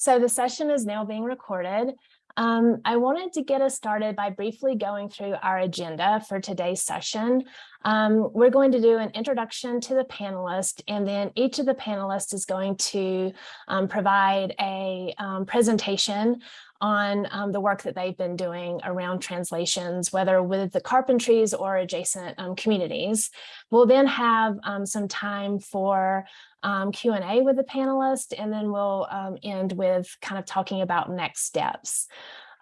So the session is now being recorded. Um, I wanted to get us started by briefly going through our agenda for today's session. Um, we're going to do an introduction to the panelists, and then each of the panelists is going to um, provide a um, presentation on um, the work that they've been doing around translations, whether with the carpentries or adjacent um, communities. We'll then have um, some time for um, Q&A with the panelists, and then we'll um, end with kind of talking about next steps.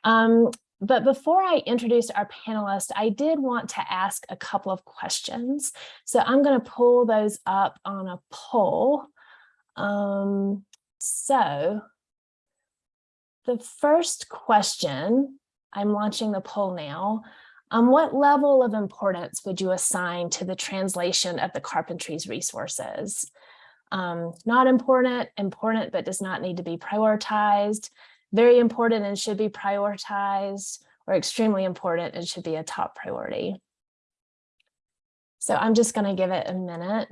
Um, but before I introduce our panelists, I did want to ask a couple of questions. So I'm going to pull those up on a poll. So the first question, I'm launching the poll now. Um, what level of importance would you assign to the translation of the carpentry's resources? Um, not important, important, but does not need to be prioritized, very important and should be prioritized, or extremely important and should be a top priority. So I'm just going to give it a minute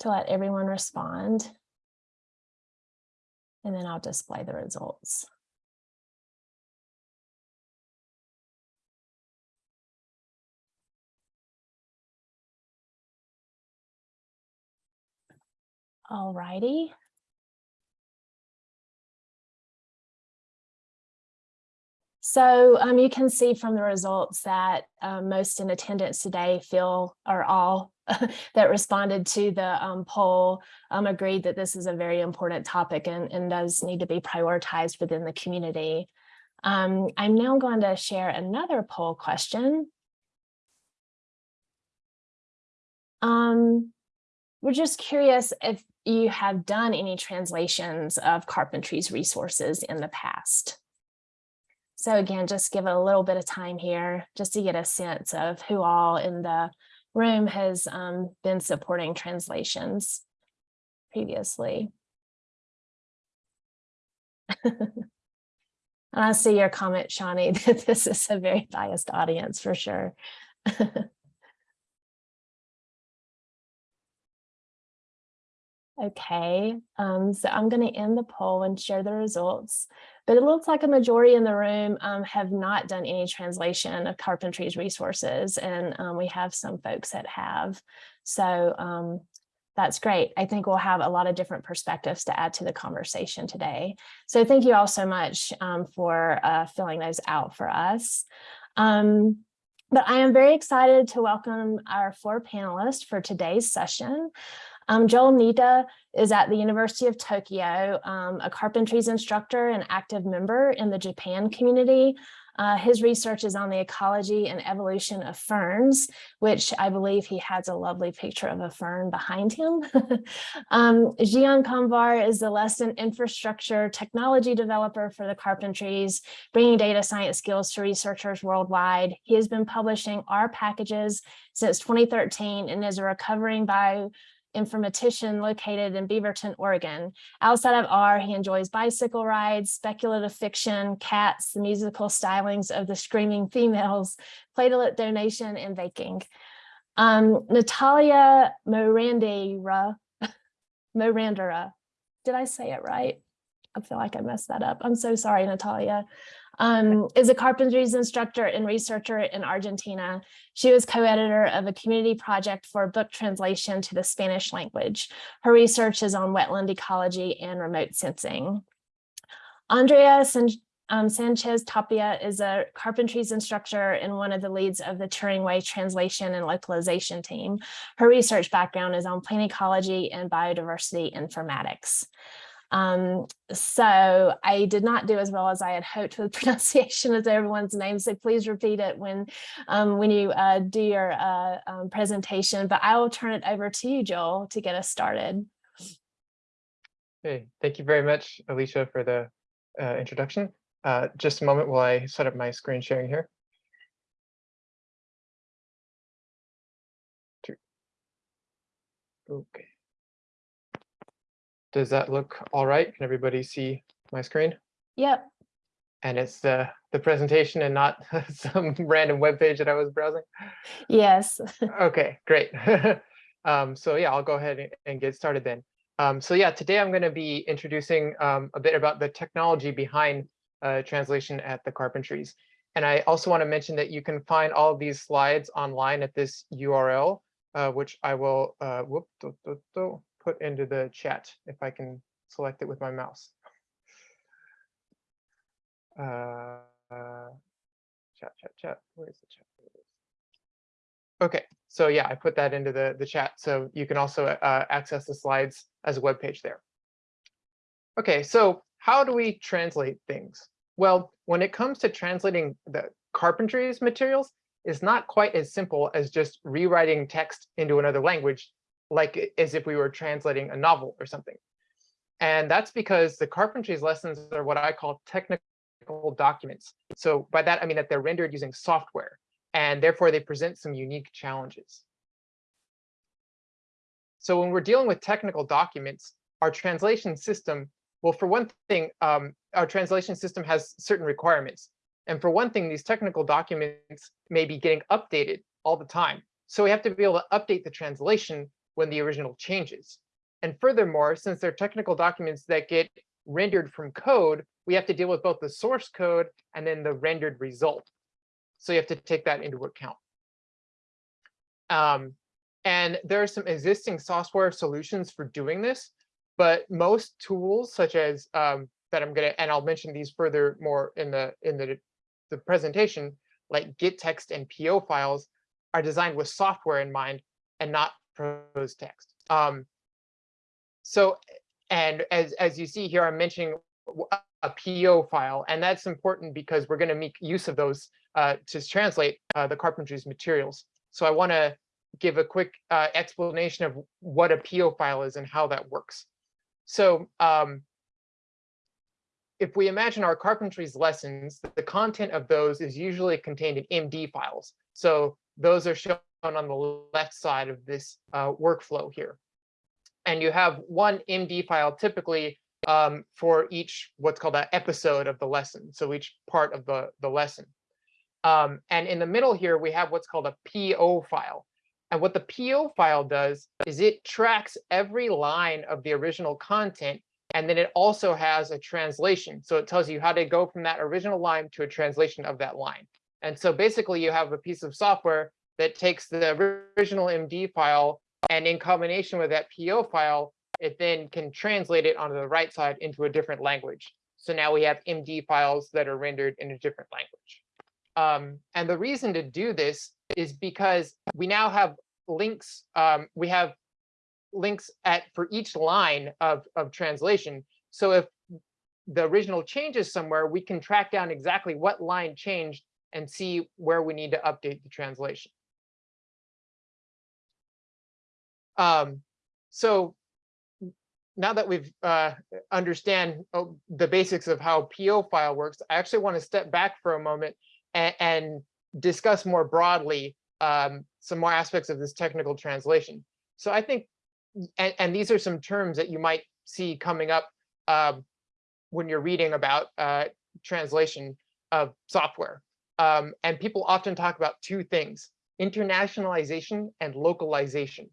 to let everyone respond. And then I'll display the results. All righty. So um, you can see from the results that um, most in attendance today feel, are all that responded to the um, poll um, agreed that this is a very important topic and, and does need to be prioritized within the community. Um, I'm now going to share another poll question. Um, we're just curious if you have done any translations of carpentry's resources in the past. So again, just give it a little bit of time here just to get a sense of who all in the room has um, been supporting translations previously. And I see your comment, Shawnee, that this is a very biased audience for sure. Okay, um, so I'm going to end the poll and share the results, but it looks like a majority in the room um, have not done any translation of Carpentry's resources, and um, we have some folks that have. So um, that's great. I think we'll have a lot of different perspectives to add to the conversation today. So thank you all so much um, for uh, filling those out for us. Um, but I am very excited to welcome our four panelists for today's session. Um, Joel Nitta is at the University of Tokyo, um, a carpentries instructor and active member in the Japan community. Uh, his research is on the ecology and evolution of ferns, which I believe he has a lovely picture of a fern behind him. um, Zhian Kamvar is the lesson infrastructure technology developer for the carpentries, bringing data science skills to researchers worldwide. He has been publishing R packages since 2013 and is a recovering bio informatician located in Beaverton, Oregon. Outside of R, he enjoys bicycle rides, speculative fiction, cats, the musical stylings of the screaming females, platelet donation, and baking. Um, Natalia Morandera, Morandera, did I say it right? I feel like I messed that up. I'm so sorry, Natalia um, is a carpentries instructor and researcher in Argentina. She was co-editor of a community project for book translation to the Spanish language. Her research is on wetland ecology and remote sensing. Andrea San um, Sanchez Tapia is a carpentries instructor and one of the leads of the Turing Way translation and localization team. Her research background is on plant ecology and biodiversity informatics. Um, so I did not do as well as I had hoped with pronunciation of everyone's name. So please repeat it when um, when you uh, do your uh, um, presentation. But I will turn it over to you, Joel, to get us started. Hey, thank you very much, Alicia, for the uh, introduction. Uh, just a moment while I set up my screen sharing here. Okay. Does that look all right? Can everybody see my screen? Yep. And it's the, the presentation and not some random web page that I was browsing? Yes. okay, great. um, so yeah, I'll go ahead and, and get started then. Um, so yeah, today I'm going to be introducing um, a bit about the technology behind uh, translation at the Carpentries. And I also want to mention that you can find all of these slides online at this URL, uh, which I will uh, whoop, do, do, do, put into the chat if I can select it with my mouse. Uh, chat, chat, chat. Where's the chat? Okay, so yeah, I put that into the, the chat. So you can also uh, access the slides as a web page there. Okay, so how do we translate things? Well, when it comes to translating the carpentry's materials, it's not quite as simple as just rewriting text into another language, like as if we were translating a novel or something. And that's because the carpentry's lessons are what I call technical documents. So by that, I mean that they're rendered using software, and therefore they present some unique challenges. So when we're dealing with technical documents, our translation system, well, for one thing, um, our translation system has certain requirements. And for one thing, these technical documents may be getting updated all the time. So we have to be able to update the translation when the original changes. And furthermore, since they're technical documents that get rendered from code, we have to deal with both the source code and then the rendered result. So you have to take that into account. Um, and there are some existing software solutions for doing this, but most tools such as um, that I'm gonna, and I'll mention these further more in the in the, the presentation, like gettext and PO files are designed with software in mind and not prose text. Um, so, and as, as you see here, I'm mentioning a PO file, and that's important because we're going to make use of those uh, to translate uh, the carpentry's materials. So I want to give a quick uh, explanation of what a PO file is and how that works. So um, if we imagine our carpentry's lessons, the content of those is usually contained in MD files. So those are shown on the left side of this uh, workflow here. And you have one MD file typically um, for each what's called an episode of the lesson. So each part of the, the lesson. Um, and in the middle here, we have what's called a PO file. And what the PO file does is it tracks every line of the original content, and then it also has a translation. So it tells you how to go from that original line to a translation of that line. And so basically you have a piece of software that takes the original MD file and in combination with that PO file, it then can translate it onto the right side into a different language. So now we have MD files that are rendered in a different language. Um, and the reason to do this is because we now have links, um, we have links at for each line of, of translation. So if the original changes somewhere, we can track down exactly what line changed and see where we need to update the translation. Um, so now that we've uh, understand oh, the basics of how PO file works, I actually want to step back for a moment and, and discuss more broadly um, some more aspects of this technical translation. So I think, and, and these are some terms that you might see coming up um, when you're reading about uh, translation of software. Um, and people often talk about two things, internationalization and localization.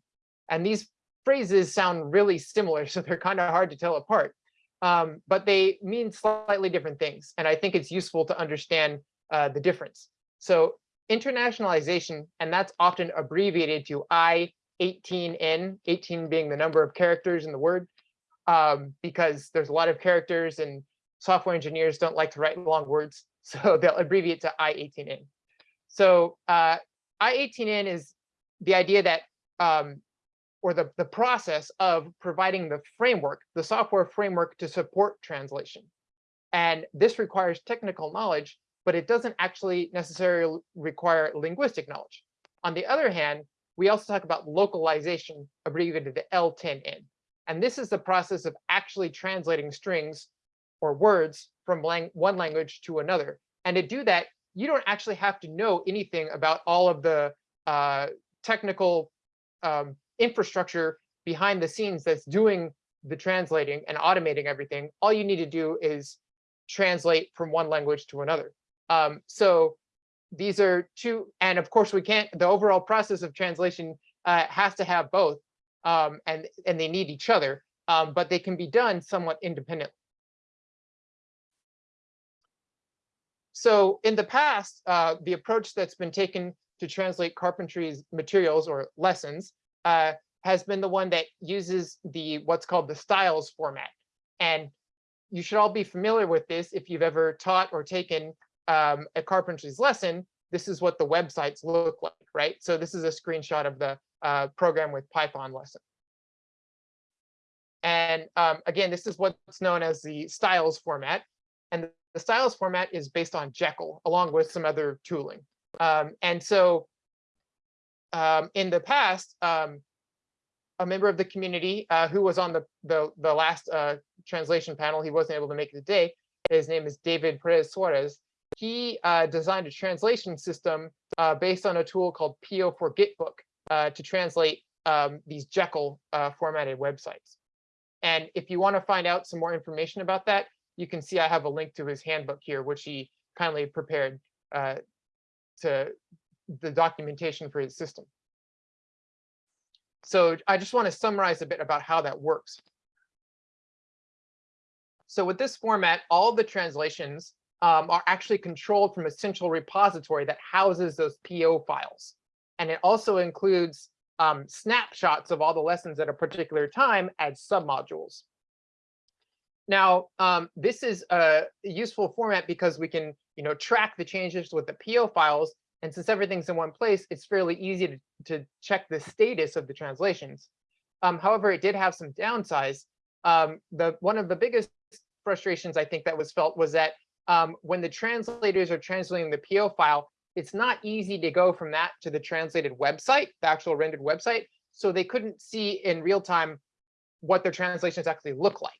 And these phrases sound really similar, so they're kind of hard to tell apart. Um, but they mean slightly different things. And I think it's useful to understand uh, the difference. So internationalization, and that's often abbreviated to I18N, 18 being the number of characters in the word, um, because there's a lot of characters and software engineers don't like to write long words. So they'll abbreviate to I18N. So uh, I18N is the idea that um, or the, the process of providing the framework, the software framework to support translation. And this requires technical knowledge, but it doesn't actually necessarily require linguistic knowledge. On the other hand, we also talk about localization, abbreviated to L10N. And this is the process of actually translating strings or words from lang one language to another. And to do that, you don't actually have to know anything about all of the uh, technical um, infrastructure behind the scenes that's doing the translating and automating everything. All you need to do is translate from one language to another. Um, so these are two, and of course we can't, the overall process of translation uh, has to have both, um, and, and they need each other. um, but they can be done somewhat independently. So in the past, uh, the approach that's been taken to translate carpentry's materials or lessons uh, has been the one that uses the what's called the styles format. And you should all be familiar with this if you've ever taught or taken um, a carpentry's lesson. This is what the websites look like, right? So this is a screenshot of the uh, program with Python lesson. And um, again, this is what's known as the styles format. And the styles format is based on Jekyll along with some other tooling. Um, and so um, in the past, um, a member of the community uh, who was on the, the, the last uh, translation panel, he wasn't able to make it today. His name is David Perez Suarez. He uh, designed a translation system uh, based on a tool called PO4 Gitbook uh, to translate um, these Jekyll uh, formatted websites. And if you want to find out some more information about that, you can see I have a link to his handbook here, which he kindly prepared to the documentation for his system. So I just want to summarize a bit about how that works. So with this format, all the translations um, are actually controlled from a central repository that houses those PO files. And it also includes um, snapshots of all the lessons at a particular time as submodules. Now, um, this is a useful format because we can, you know, track the changes with the PO files. And since everything's in one place, it's fairly easy to, to check the status of the translations. Um, however, it did have some downsides. Um, the one of the biggest frustrations I think that was felt was that um, when the translators are translating the PO file, it's not easy to go from that to the translated website, the actual rendered website. So they couldn't see in real time what their translations actually look like.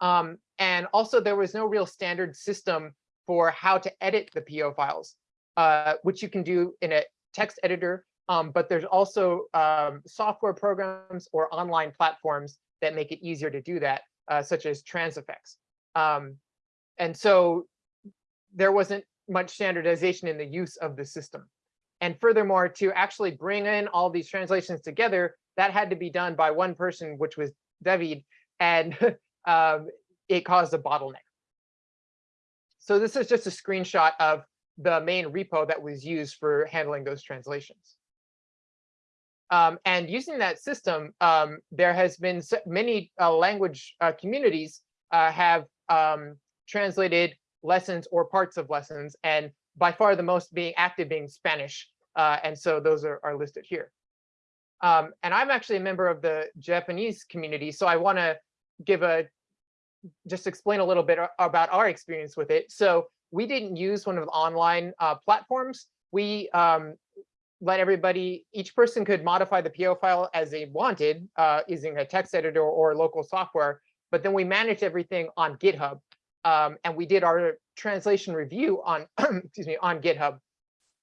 Um, and also there was no real standard system for how to edit the PO files, uh, which you can do in a text editor. Um, but there's also um, software programs or online platforms that make it easier to do that, uh, such as Transifex. Um, and so there wasn't much standardization in the use of the system. And furthermore, to actually bring in all these translations together, that had to be done by one person, which was David. And um, it caused a bottleneck. So this is just a screenshot of the main repo that was used for handling those translations. Um, and using that system, um, there has been many uh, language uh, communities uh, have um, translated lessons or parts of lessons, and by far the most being active being Spanish. Uh, and so those are, are listed here. Um, and I'm actually a member of the Japanese community, so I want to give a just explain a little bit about our experience with it. So we didn't use one of the online uh, platforms. We um, let everybody, each person could modify the PO file as they wanted uh, using a text editor or local software, but then we managed everything on GitHub. Um, and we did our translation review on, excuse me, on GitHub.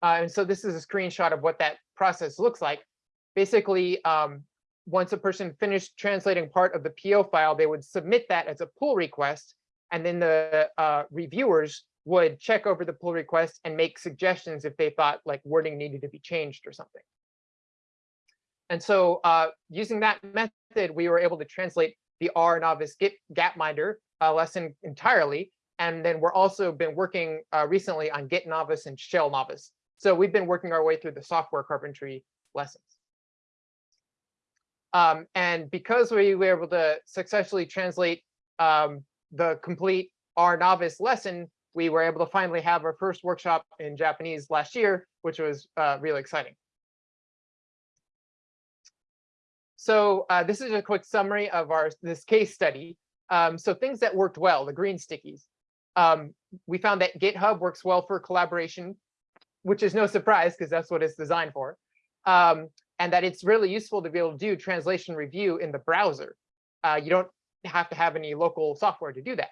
Uh, and so this is a screenshot of what that process looks like. Basically, um, once a person finished translating part of the PO file, they would submit that as a pull request, and then the uh, reviewers would check over the pull request and make suggestions if they thought like wording needed to be changed or something. And so uh, using that method, we were able to translate the R novice Git Gapminder uh, lesson entirely. And then we're also been working uh, recently on Git novice and Shell novice. So we've been working our way through the software carpentry lessons. Um, and because we were able to successfully translate um, the complete R novice lesson, we were able to finally have our first workshop in Japanese last year, which was uh, really exciting. So uh, this is a quick summary of our this case study. Um, so things that worked well, the green stickies. Um, we found that GitHub works well for collaboration, which is no surprise because that's what it's designed for. Um, and that it's really useful to be able to do translation review in the browser. Uh, you don't have to have any local software to do that.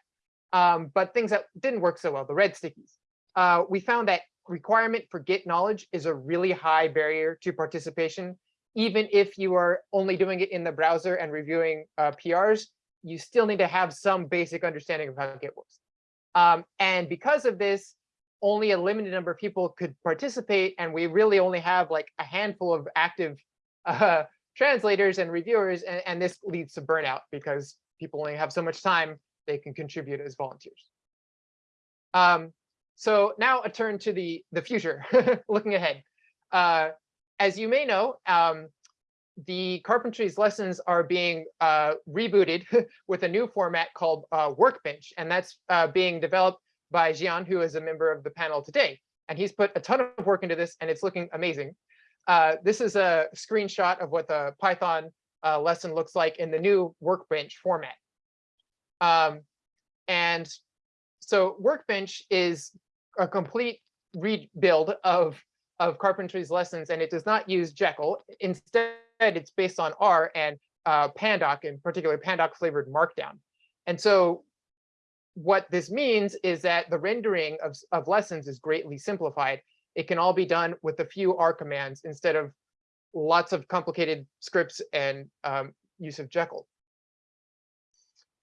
Um, but things that didn't work so well, the red stickies. Uh, we found that requirement for Git knowledge is a really high barrier to participation. Even if you are only doing it in the browser and reviewing uh, PRs, you still need to have some basic understanding of how Git works. Um, and because of this, only a limited number of people could participate, and we really only have like a handful of active uh, translators and reviewers, and, and this leads to burnout because people only have so much time they can contribute as volunteers. Um, so now a turn to the, the future, looking ahead. Uh, as you may know, um, the carpentry's lessons are being uh, rebooted with a new format called uh, Workbench, and that's uh, being developed by Zhian, who is a member of the panel today. And he's put a ton of work into this, and it's looking amazing. Uh, this is a screenshot of what the Python uh, lesson looks like in the new Workbench format. Um, and so Workbench is a complete rebuild of, of Carpentry's lessons, and it does not use Jekyll. Instead, it's based on R and uh, Pandoc, in particular Pandoc flavored Markdown. And so what this means is that the rendering of, of lessons is greatly simplified. It can all be done with a few R commands instead of lots of complicated scripts and um, use of Jekyll.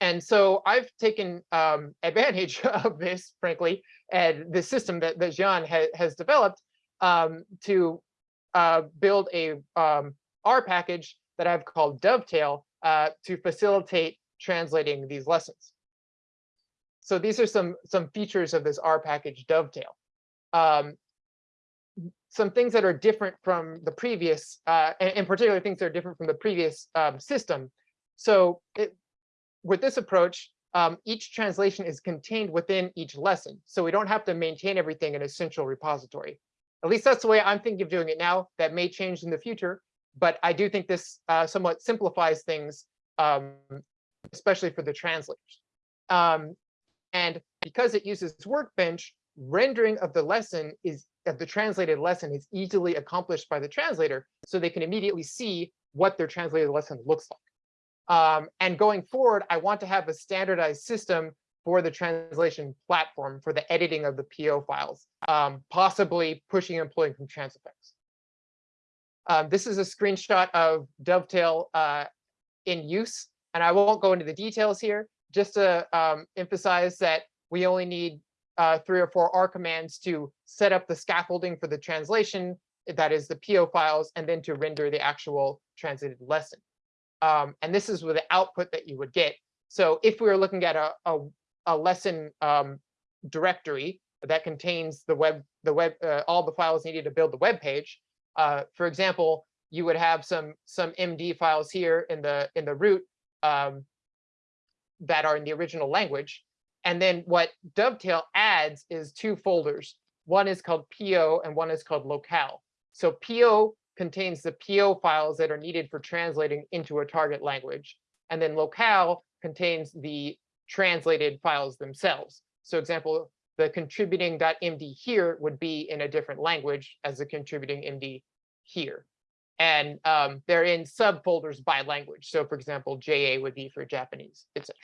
And so I've taken um, advantage of this, frankly, and the system that, that Zhian ha has developed um, to uh, build a um, R package that I've called Dovetail uh, to facilitate translating these lessons. So these are some, some features of this R package Dovetail. Um, some things that are different from the previous, uh, and in particular things that are different from the previous um, system. So it, with this approach, um, each translation is contained within each lesson. So we don't have to maintain everything in a central repository. At least that's the way I'm thinking of doing it now. That may change in the future, but I do think this uh, somewhat simplifies things, um, especially for the translators. Um, and because it uses Workbench, rendering of the lesson is of the translated lesson is easily accomplished by the translator, so they can immediately see what their translated lesson looks like. Um, and going forward, I want to have a standardized system for the translation platform for the editing of the PO files, um, possibly pushing and pulling from Transifex. Um, this is a screenshot of Dovetail uh, in use, and I won't go into the details here, just to um, emphasize that we only need uh, three or four R commands to set up the scaffolding for the translation, that is the PO files, and then to render the actual translated lesson. Um, and this is with the output that you would get. So if we were looking at a, a, a lesson um, directory that contains the web, the web, uh, all the files needed to build the web page, uh, for example, you would have some some MD files here in the in the root um, that are in the original language. And then what Dovetail adds is two folders. One is called PO and one is called locale. So PO contains the PO files that are needed for translating into a target language. And then locale contains the translated files themselves. So example, the contributing.md here would be in a different language as the contributing MD here. And um, they're in subfolders by language. So for example, JA would be for Japanese, etc.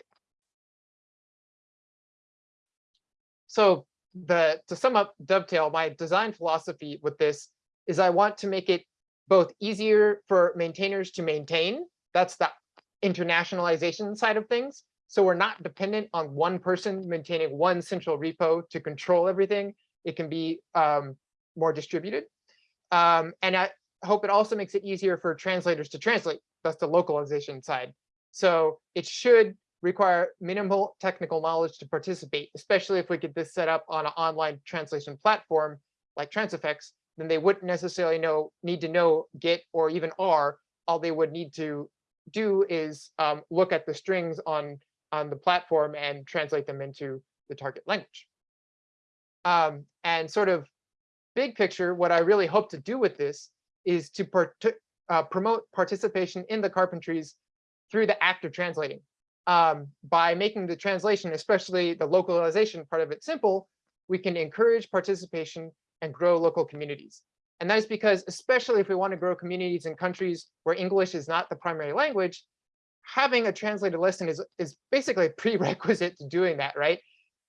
So the to sum up Dovetail, my design philosophy with this is I want to make it both easier for maintainers to maintain. That's the internationalization side of things. So we're not dependent on one person maintaining one central repo to control everything. It can be um, more distributed. Um, and I hope it also makes it easier for translators to translate. That's the localization side. So it should require minimal technical knowledge to participate, especially if we get this set up on an online translation platform like Transifex, then they wouldn't necessarily know need to know Git or even R. All they would need to do is um, look at the strings on on the platform and translate them into the target language. Um, and sort of big picture, what I really hope to do with this is to part uh, promote participation in the carpentries through the act of translating. Um, by making the translation, especially the localization part of it simple, we can encourage participation and grow local communities. And that is because, especially if we want to grow communities in countries where English is not the primary language, having a translated lesson is, is basically a prerequisite to doing that, right?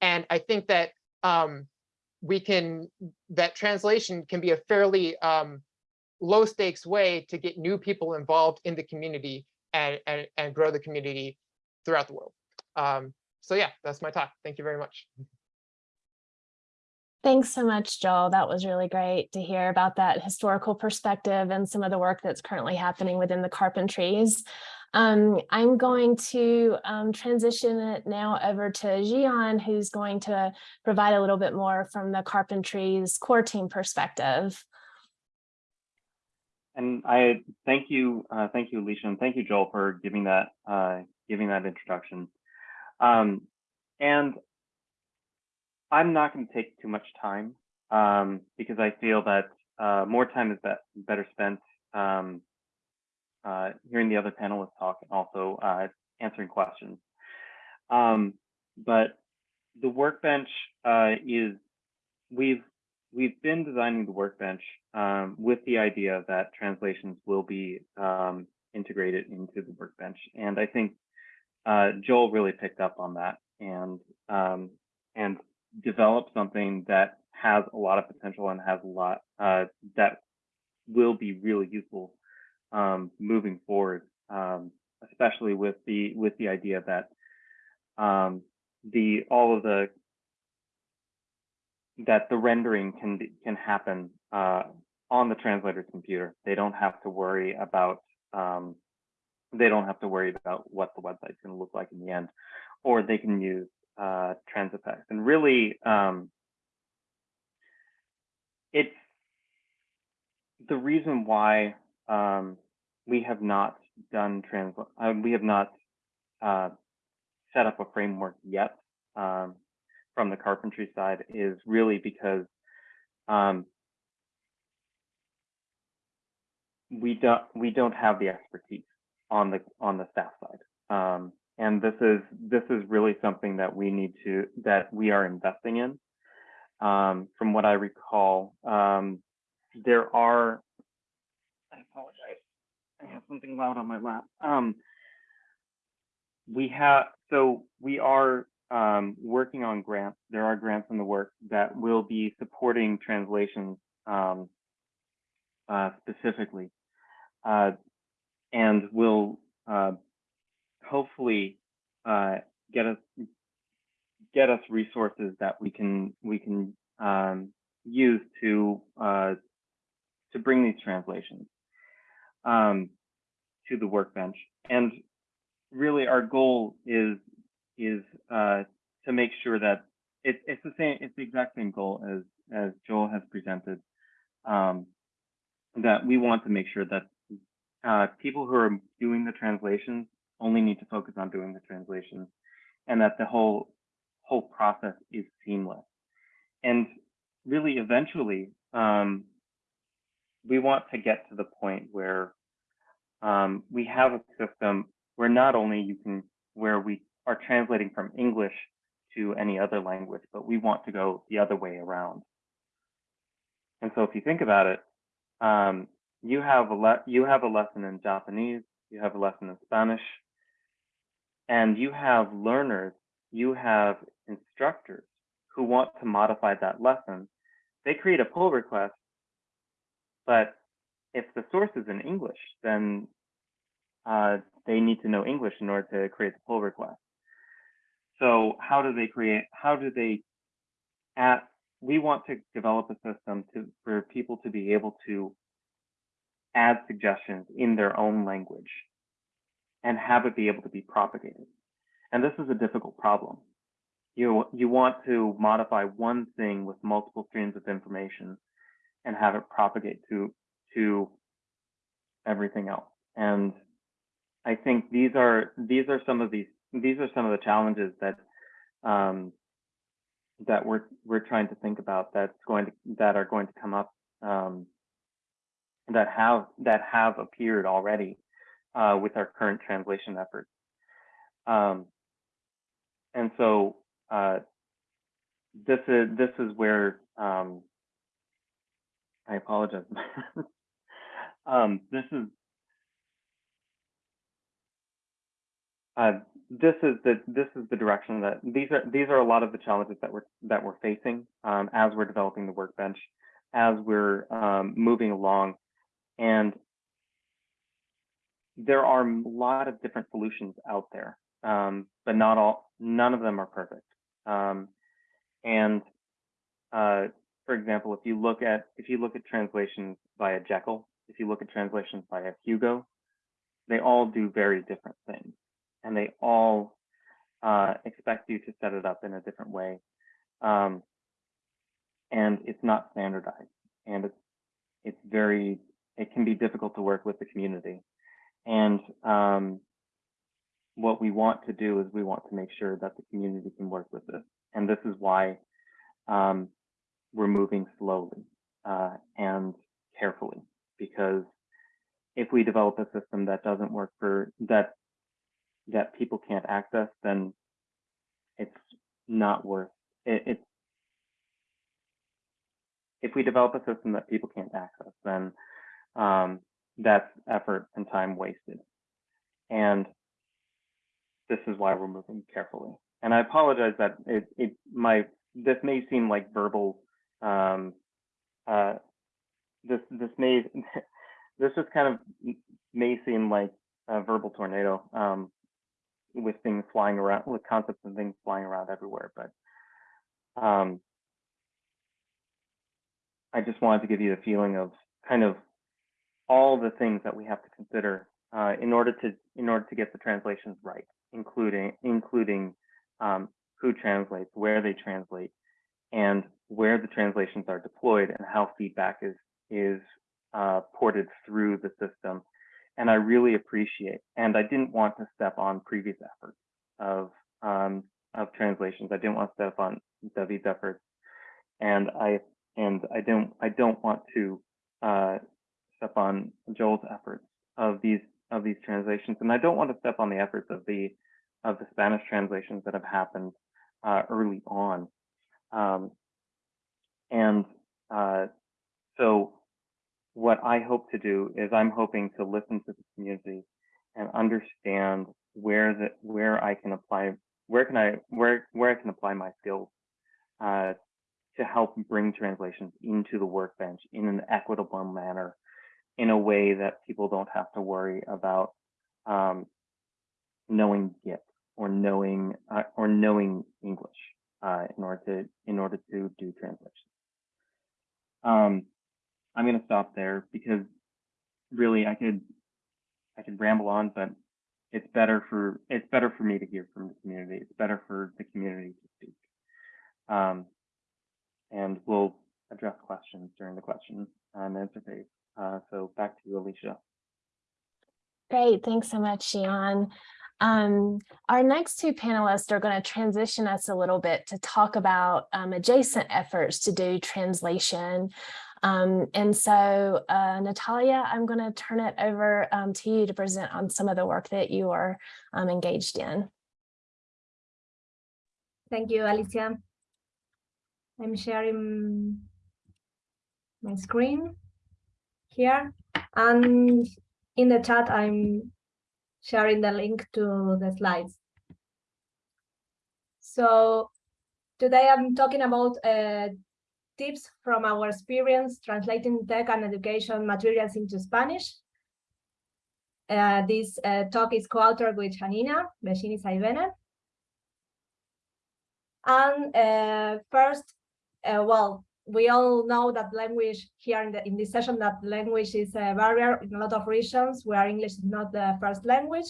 And I think that um, we can, that translation can be a fairly um, low stakes way to get new people involved in the community and, and, and grow the community throughout the world. Um, so yeah, that's my talk. Thank you very much. Thanks so much, Joel. That was really great to hear about that historical perspective and some of the work that's currently happening within the carpentries. Um, I'm going to um, transition it now over to Zhian, who's going to provide a little bit more from the Carpentries core team perspective. And I thank you, uh, thank you, Alicia, and thank you, Joel, for giving that uh, giving that introduction. Um, and I'm not going to take too much time um, because I feel that uh, more time is be better spent um, uh, hearing the other panelists talk and also uh, answering questions. Um, but the workbench uh, is we've we've been designing the workbench um, with the idea that translations will be um, integrated into the workbench, and I think uh, Joel really picked up on that and um, and developed something that has a lot of potential and has a lot uh, that will be really useful um, moving forward, um, especially with the with the idea that um, the all of the that the rendering can can happen uh, on the translator's computer. They don't have to worry about um, they don't have to worry about what the website's going to look like in the end, or they can use uh, Transifex. And really, um, it's the reason why um, we have not done trans uh, we have not uh, set up a framework yet um, from the carpentry side is really because um, we don't we don't have the expertise on the on the staff side um, and this is this is really something that we need to that we are investing in um, from what I recall um, there are I apologize I have something loud on my lap. Um, we have, so we are um, working on grants. There are grants in the work that will be supporting translations um, uh, specifically, uh, and will uh, hopefully uh, get us get us resources that we can we can um, use to uh, to bring these translations um, to the workbench. And really our goal is is uh, to make sure that it, it's the same, it's the exact same goal as as Joel has presented. Um, that we want to make sure that uh, people who are doing the translations only need to focus on doing the translations, and that the whole whole process is seamless. And really, eventually, um, we want to get to the point where um, we have a system where not only you can, where we are translating from English to any other language, but we want to go the other way around. And so if you think about it, um, you have a you have a lesson in Japanese, you have a lesson in Spanish, and you have learners, you have instructors who want to modify that lesson. They create a pull request but if the source is in English, then uh, they need to know English in order to create the pull request. So how do they create, how do they, at, we want to develop a system to for people to be able to add suggestions in their own language and have it be able to be propagated. And this is a difficult problem. You, you want to modify one thing with multiple streams of information and have it propagate to to everything else. And I think these are these are some of these these are some of the challenges that um, that we're we're trying to think about that's going to that are going to come up um, that have that have appeared already uh, with our current translation efforts. Um, and so uh, this is this is where um, I apologize. um, this is uh, this is the this is the direction that these are these are a lot of the challenges that we're that we're facing um, as we're developing the workbench, as we're um, moving along, and there are a lot of different solutions out there, um, but not all none of them are perfect. Um, and uh, for example, if you look at if you look at translations via Jekyll, if you look at translations via Hugo, they all do very different things, and they all uh, expect you to set it up in a different way. Um, and it's not standardized, and it's it's very it can be difficult to work with the community. And um, what we want to do is we want to make sure that the community can work with this. And this is why um, we're moving slowly uh, and carefully, because if we develop a system that doesn't work for that that people can't access, then it's not worth it. It's if we develop a system that people can't access, then um, that's effort and time wasted. And this is why we're moving carefully. And I apologize that it, it my this may seem like verbal. Um, uh, this this may this just kind of may seem like a verbal tornado um, with things flying around, with concepts and things flying around everywhere. But um, I just wanted to give you the feeling of kind of all the things that we have to consider uh, in order to in order to get the translations right, including including um, who translates, where they translate, and where the translations are deployed, and how feedback is is uh, ported through the system. And I really appreciate, and I didn't want to step on previous efforts of um, of translations. I didn't want to step on David's efforts, and I and I don't I don't want to uh, step on Joel's efforts of these of these translations, and I don't want to step on the efforts of the of the Spanish translations that have happened uh, early on. Um, and uh, so, what I hope to do is I'm hoping to listen to the community and understand where the where I can apply where can I where where I can apply my skills uh, to help bring translations into the workbench in an equitable manner in a way that people don't have to worry about um, knowing Git or knowing uh, or knowing English uh, in order to in order to do translation. Um, I'm going to stop there because really I could I could ramble on, but it's better for it's better for me to hear from the community. It's better for the community to speak. Um, and we'll address questions during the question and answer phase. Uh, so back to you, Alicia. Great, thanks so much, Zhian. Um, our next two panelists are going to transition us a little bit to talk about um, adjacent efforts to do translation. Um, and so, uh, Natalia, I'm going to turn it over um, to you to present on some of the work that you are um, engaged in. Thank you, Alicia. I'm sharing my screen here. And in the chat, I'm sharing the link to the slides. So today I'm talking about uh, tips from our experience translating tech and education materials into Spanish. Uh, this uh, talk is co-authored with Yanina Saibene. And uh, first, uh, well, we all know that language here in, the, in this session that language is a barrier in a lot of regions where English is not the first language.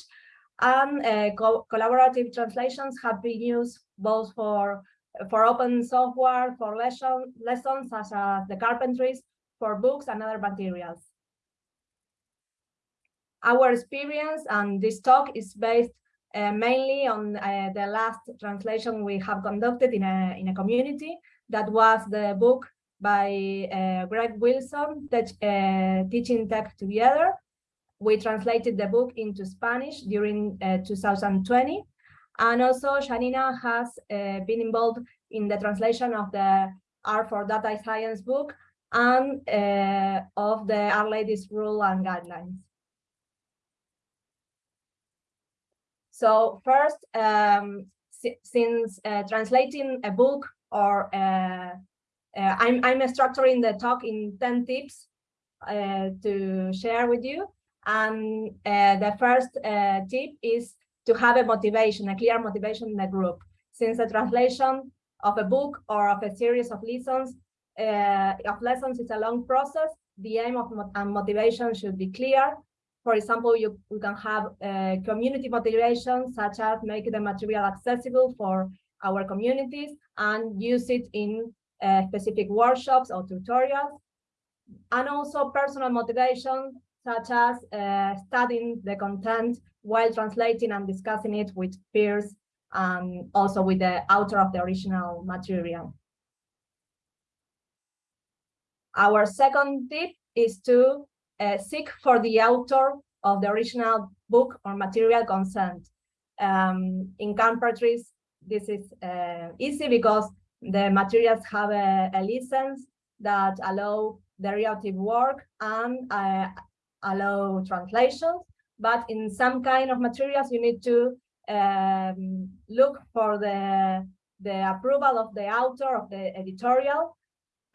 And uh, co collaborative translations have been used both for for open software, for lesson, lessons such as the carpentries, for books and other materials. Our experience and this talk is based uh, mainly on uh, the last translation we have conducted in a, in a community that was the book by uh, Greg Wilson, uh, Teaching Tech Together. We translated the book into Spanish during uh, 2020. And also Yanina has uh, been involved in the translation of the R for Data Science book and uh, of the R-Ladies Rule and Guidelines. So first, um, since uh, translating a book or uh, uh, I'm, I'm structuring the talk in 10 tips uh, to share with you. And the first tip is to have a motivation, a clear motivation in the group. Since the translation of a book or of a series of lessons, uh, of lessons is a long process, the aim of mo motivation should be clear. For example, you, you can have uh, community motivation, such as make the material accessible for our communities and use it in uh, specific workshops or tutorials. And also personal motivation, such as uh, studying the content while translating and discussing it with peers and also with the author of the original material. Our second tip is to uh, seek for the author of the original book or material consent. Um, in countries, this is uh, easy because the materials have a, a, license that allow derivative work and uh, allow translations. But in some kind of materials, you need to um, look for the, the approval of the author of the editorial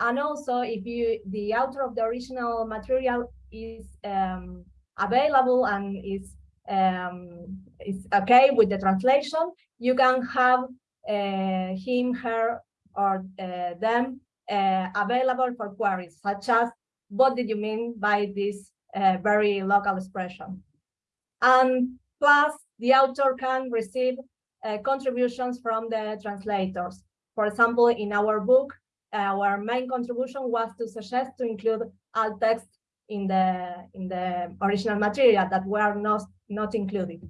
and also, if you the author of the original material is um, available and is um, is okay with the translation, you can have uh, him, her, or uh, them uh, available for queries, such as what did you mean by this uh, very local expression? And plus, the author can receive uh, contributions from the translators. For example, in our book, our main contribution was to suggest to include alt text in the in the original material that were not not included.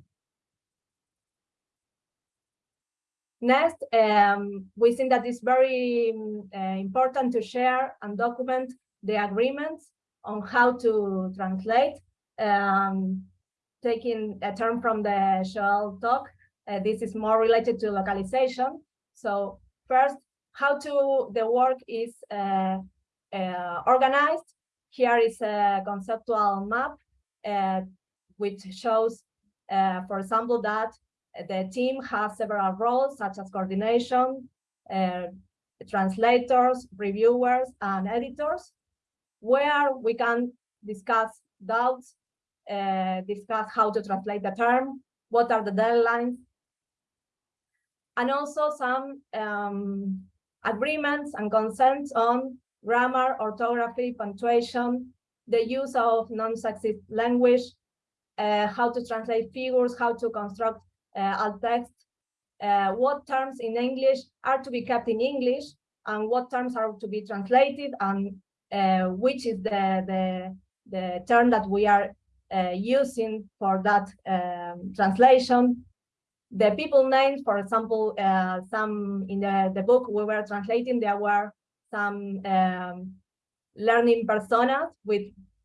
Next, um, we think that it's very uh, important to share and document the agreements on how to translate. Um, taking a term from the Joel talk, uh, this is more related to localization. So first, how to the work is uh, uh, organized. Here is a conceptual map uh, which shows, uh, for example, that the team has several roles such as coordination, uh, translators, reviewers, and editors, where we can discuss doubts, uh, discuss how to translate the term, what are the deadlines, and also some um, agreements and consents on grammar, orthography, punctuation, the use of non-sexist language, uh, how to translate figures, how to construct alt text, uh, what terms in English are to be kept in English, and what terms are to be translated, and uh, which is the, the, the term that we are uh, using for that um, translation, the people names, for example, uh, some in the, the book we were translating, there were some um, learning personas with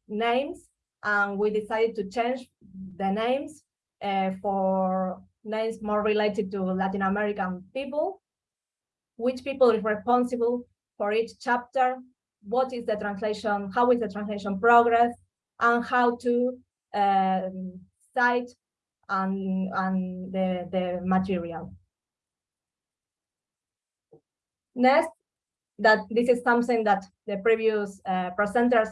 names, and we decided to change the names uh, for names more related to Latin American people, which people is responsible for each chapter, what is the translation, how is the translation progress, and how to um, cite and, and the, the material. Next, that this is something that the previous uh, presenters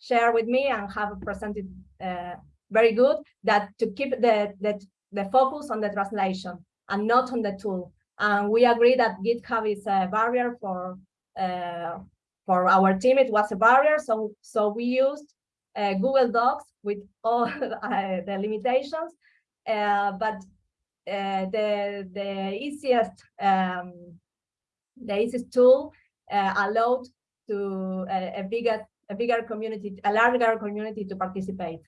share with me and have presented uh, very good, that to keep the, the, the focus on the translation and not on the tool. And we agree that GitHub is a barrier for uh, for our team. It was a barrier, so so we used uh, Google Docs with all uh, the limitations uh, but uh, the the easiest um, the easiest tool allowed to a, a bigger a bigger community, a larger community to participate.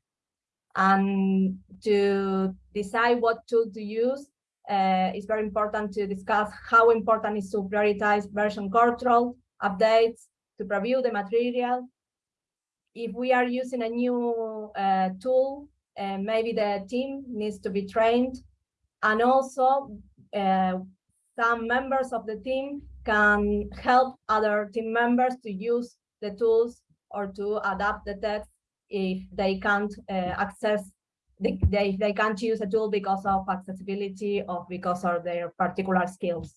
And to decide what tool to use, uh, it's very important to discuss how important is to prioritize version control, updates, to preview the material. If we are using a new uh, tool, and maybe the team needs to be trained and also uh, some members of the team can help other team members to use the tools or to adapt the text if they can't uh, access they, they, they can't use a tool because of accessibility or because of their particular skills.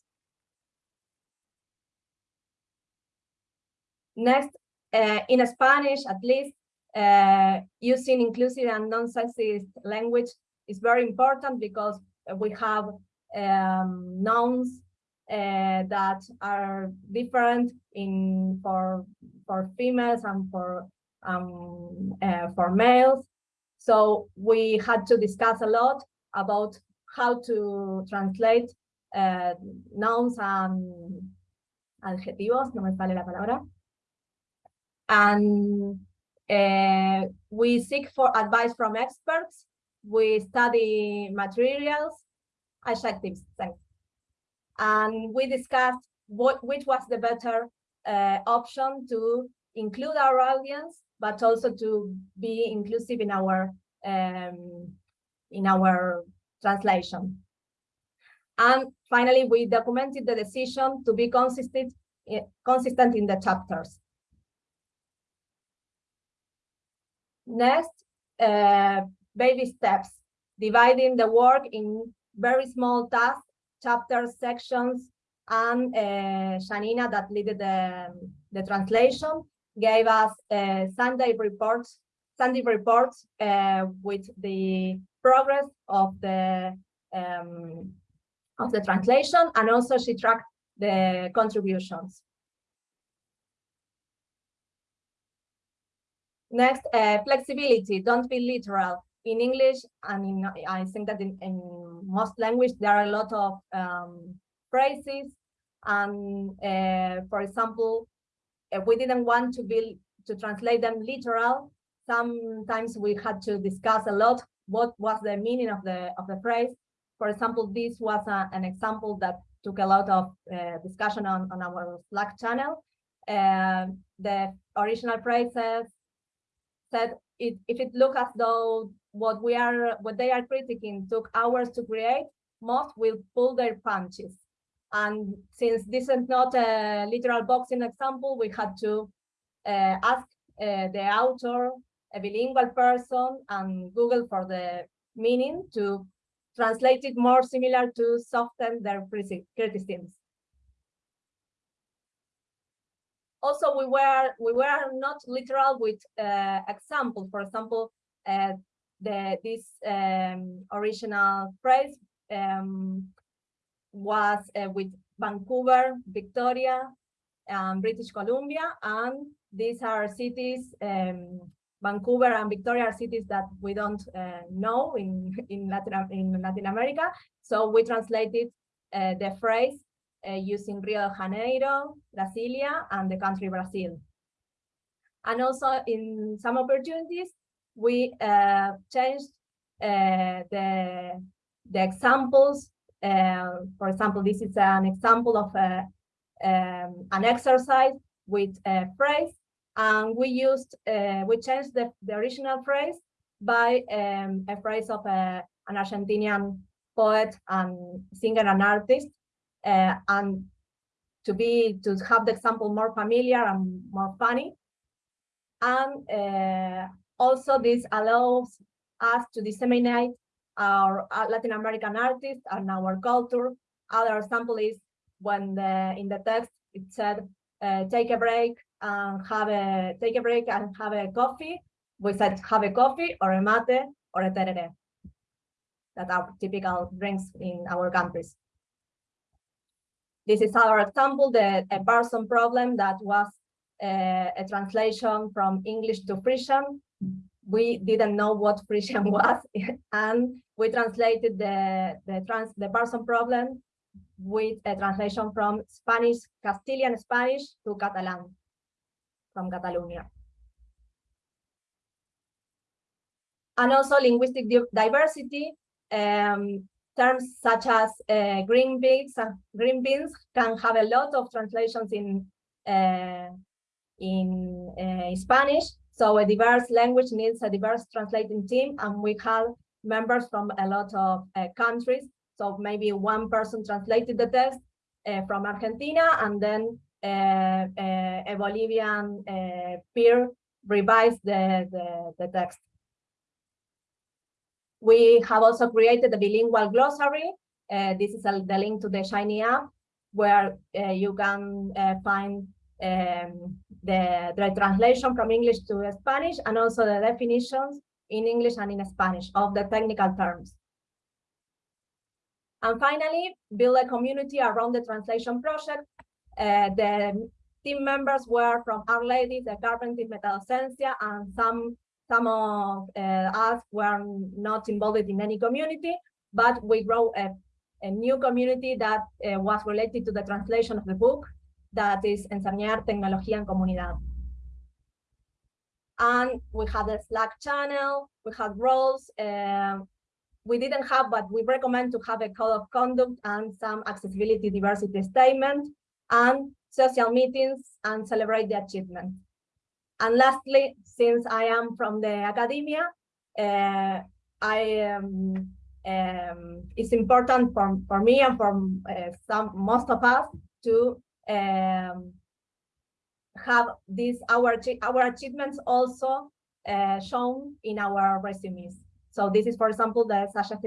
Next, uh, in Spanish, at least, uh, using inclusive and non-sexist language is very important because we have um, nouns uh, that are different in for for females and for um, uh, for males. So we had to discuss a lot about how to translate uh, nouns and adjetivos, no me sale la palabra. And uh, we seek for advice from experts. We study materials, adjectives, thanks. And we discussed what which was the better uh, option to include our audience, but also to be inclusive in our um, in our translation. And finally, we documented the decision to be consistent, eh, consistent in the chapters. Next, uh, baby steps, dividing the work in very small tasks, chapters, sections, and uh, that led the, the translation gave us uh, Sunday reports, Sunday reports uh, with the progress of the um, of the translation, and also she tracked the contributions. Next, uh, flexibility, don't be literal. In English, and in, I think that in, in most languages, there are a lot of um, phrases. And uh, for example, we didn't want to be to translate them literal, sometimes we had to discuss a lot what was the meaning of the of the phrase. For example, this was a, an example that took a lot of uh, discussion on, on our Slack channel. Uh, the original phrases said it, if it look as though what we are what they are critiquing took hours to create, most will pull their punches. And since this is not a literal boxing example, we had to uh, ask uh, the author, a bilingual person, and Google for the meaning to translate it more similar to soften their criticisms. Also, we were we were not literal with uh, example. For example, uh, the this um, original phrase um, was uh, with Vancouver, Victoria, um, British Columbia, and these are cities, um, Vancouver and Victoria are cities that we don't uh, know in, in, Latin, in Latin America. So we translated uh, the phrase uh, using Rio de Janeiro, Brasilia, and the country Brazil. And also in some opportunities, we uh, changed uh, the, the examples for example, this is an example of a, um, an exercise with a phrase, and we used, uh, we changed the, the original phrase by um, a phrase of a, an Argentinian poet and singer and artist, uh, and to be to have the example more familiar and more funny. And uh, also this allows us to disseminate our Latin American artists and our culture. Other example is when the, in the text it said, uh, take a break and have a, take a break and have a coffee. We said have a coffee or a mate or a terere. That are typical drinks in our countries. This is our example, the a person problem that was uh, a translation from English to Frisian we didn't know what Frisian was, and we translated the the trans the person problem with a translation from Spanish, Castilian Spanish to Catalan, from Catalonia. And also linguistic diversity, um, terms such as uh, green beans, uh, green beans can have a lot of translations in uh, in uh, Spanish, so a diverse language needs a diverse translating team, and we have members from a lot of uh, countries. So maybe one person translated the text uh, from Argentina, and then uh, uh a Bolivian uh, peer revised the, the, the text. We have also created a bilingual glossary. Uh, this is a, the link to the Shiny app, where you can find um, the, the translation from English to Spanish and also the definitions in English and in Spanish of the technical terms. And finally, build a community around the translation project. Uh, the team members were from R-Ladies, the Carpentries Metadocencia, and some some of uh, us were not involved in any community, but we grow a, a new community that uh, was related to the translation of the book, that is Enseñar Tecnología en Comunidad. And we had a Slack channel, we had roles, um, we didn't have, but we recommend to have a code of conduct and some accessibility diversity statement and social meetings and celebrate the achievement. And lastly, since I am from the academia, uh, I um, um, it's important for, for me and for uh, some most of us to um, have these our our achievements also uh, shown in our resumes. So this is, for example, the Sasha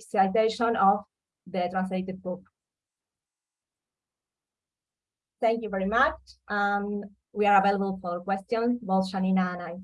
citation of the translated book. Thank you very much. Um, we are available for questions, both Yanina and I.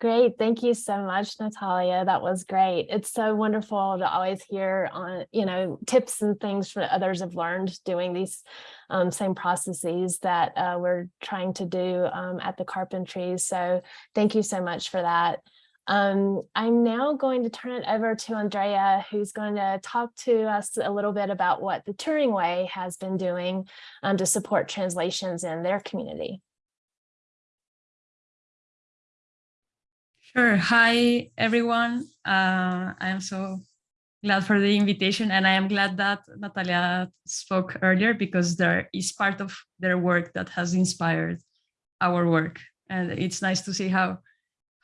Great. Thank you so much, Natalia. That was great. It's so wonderful to always hear on, you know, tips and things that others have learned doing these um, same processes that uh, we're trying to do um, at the carpentries. So thank you so much for that. Um, I'm now going to turn it over to Andrea, who's going to talk to us a little bit about what the Turing Way has been doing um, to support translations in their community. Sure. Hi, everyone. Uh, I am so glad for the invitation and I am glad that Natalia spoke earlier because there is part of their work that has inspired our work. And it's nice to see how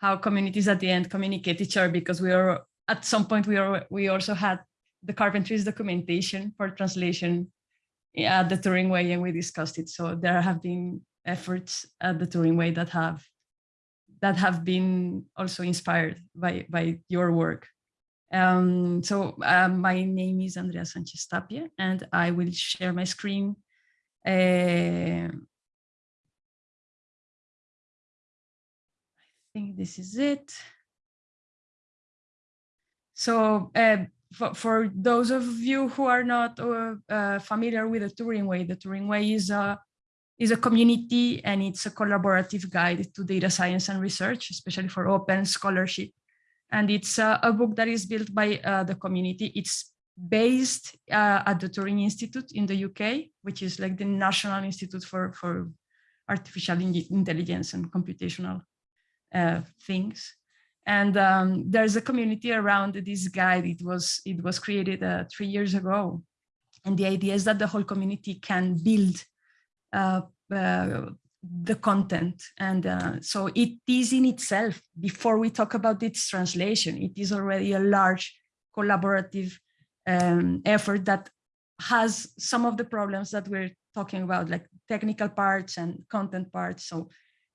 how communities at the end communicate each other because we are at some point we are we also had the carpentries documentation for translation at the Turing Way and we discussed it. So there have been efforts at the Turing Way that have that have been also inspired by, by your work. Um, so uh, my name is Andrea Sanchez Tapia, and I will share my screen. Uh, I think this is it. So uh, for, for, those of you who are not uh, uh, familiar with the Turing Way, the Turing Way is a is a community and it's a collaborative guide to data science and research, especially for open scholarship. And it's uh, a book that is built by uh, the community. It's based uh, at the Turing Institute in the UK, which is like the National Institute for, for Artificial Intelligence and Computational uh, Things. And um, there's a community around this guide. It was, it was created uh, three years ago. And the idea is that the whole community can build the content. And uh, so it is in itself, before we talk about its translation, it is already a large collaborative um, effort that has some of the problems that we're talking about, like technical parts and content parts. So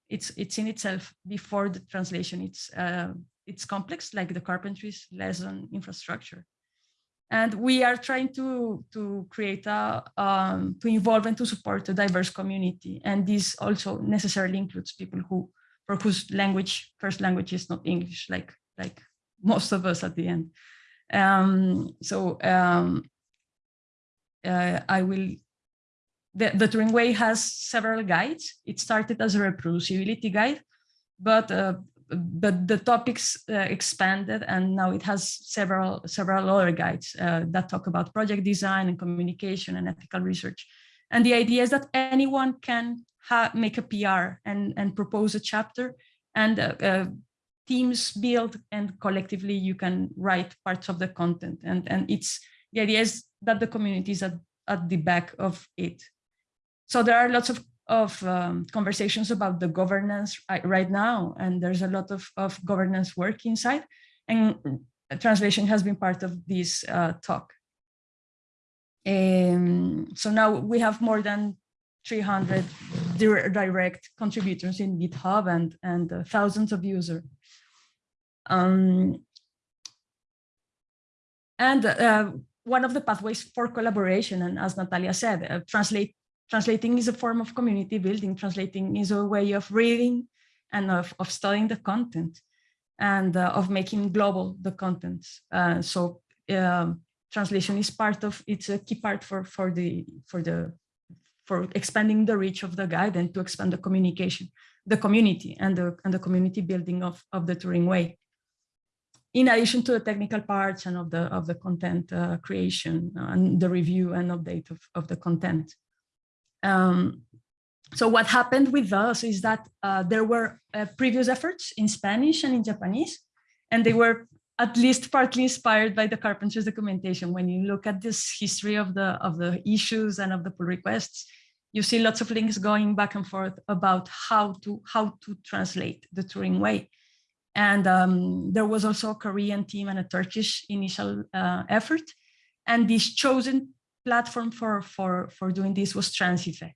it's it's in itself before the translation. It's uh, it's complex, like the carpentry's lesson infrastructure and we are trying to to create a um, to involve and to support a diverse community and this also necessarily includes people who for whose language first language is not english like like most of us at the end um, so um, uh, i will the, the Turing Way has several guides. It started as a reproducibility guide, but uh, but the topics uh, expanded and now it has several several other guides uh, that talk about project design and communication and ethical research. And the idea is that anyone can make a PR and, and propose a chapter and uh, uh, teams build and collectively you can write parts of the content. And, and it's the idea is that the community is at, at the back of it. So there are lots of of um, conversations about the governance right now, and there's a lot of, of governance work inside, and translation has been part of this uh, talk. Um, so now we have more than 300 direct contributors in GitHub and, and uh, thousands of users. Um, and uh, one of the pathways for collaboration, and as Natalia said, uh, translate translating is a form of community building. Translating is a way of reading and of, of studying the content and uh, of making global the content. Uh, so um, translation is part of, it's a key part for, for the, for the, for expanding the reach of the guide and to expand the communication, the community and the, and the community building of, of the Turing Way. In addition to the technical parts and of the, of the content uh, creation and the review and update of, of the content. Um, so what happened with us is that uh, there were uh, previous efforts in Spanish and in Japanese, and they were at least partly inspired by the carpenter's documentation. When you look at this history of the of the issues and of the pull requests, you see lots of links going back and forth about how to how to translate the Turing way. And um, there was also a Korean team and a Turkish initial uh, effort. And these chosen platform for, for, for doing this was Transifex.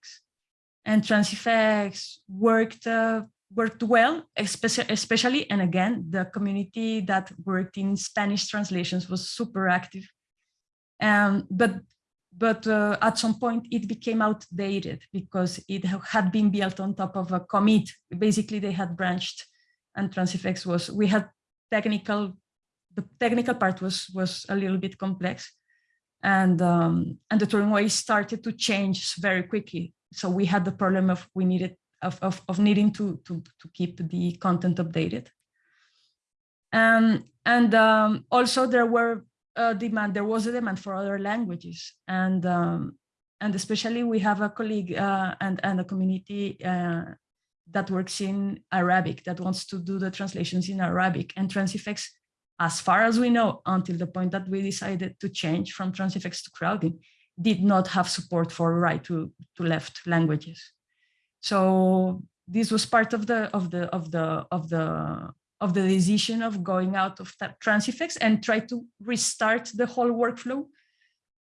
And Transifex worked uh, worked well, especially, and again, the community that worked in Spanish translations was super active. Um, but but uh, at some point it became outdated because it had been built on top of a commit. Basically, they had branched and Transifex was, we had technical, the technical part was, was a little bit complex. And, um, and the way started to change very quickly. So we had the problem of we needed of, of, of needing to, to, to keep the content updated. Um, and um, also there were a demand, there was a demand for other languages. And, um, and especially we have a colleague uh, and, and a community uh, that works in Arabic, that wants to do the translations in Arabic. And Transifex, as far as we know, until the point that we decided to change from Transifex to Crowdin, did not have support for right to, to left languages. So this was part of the of the of the of the of the decision of going out of Transifex and try to restart the whole workflow.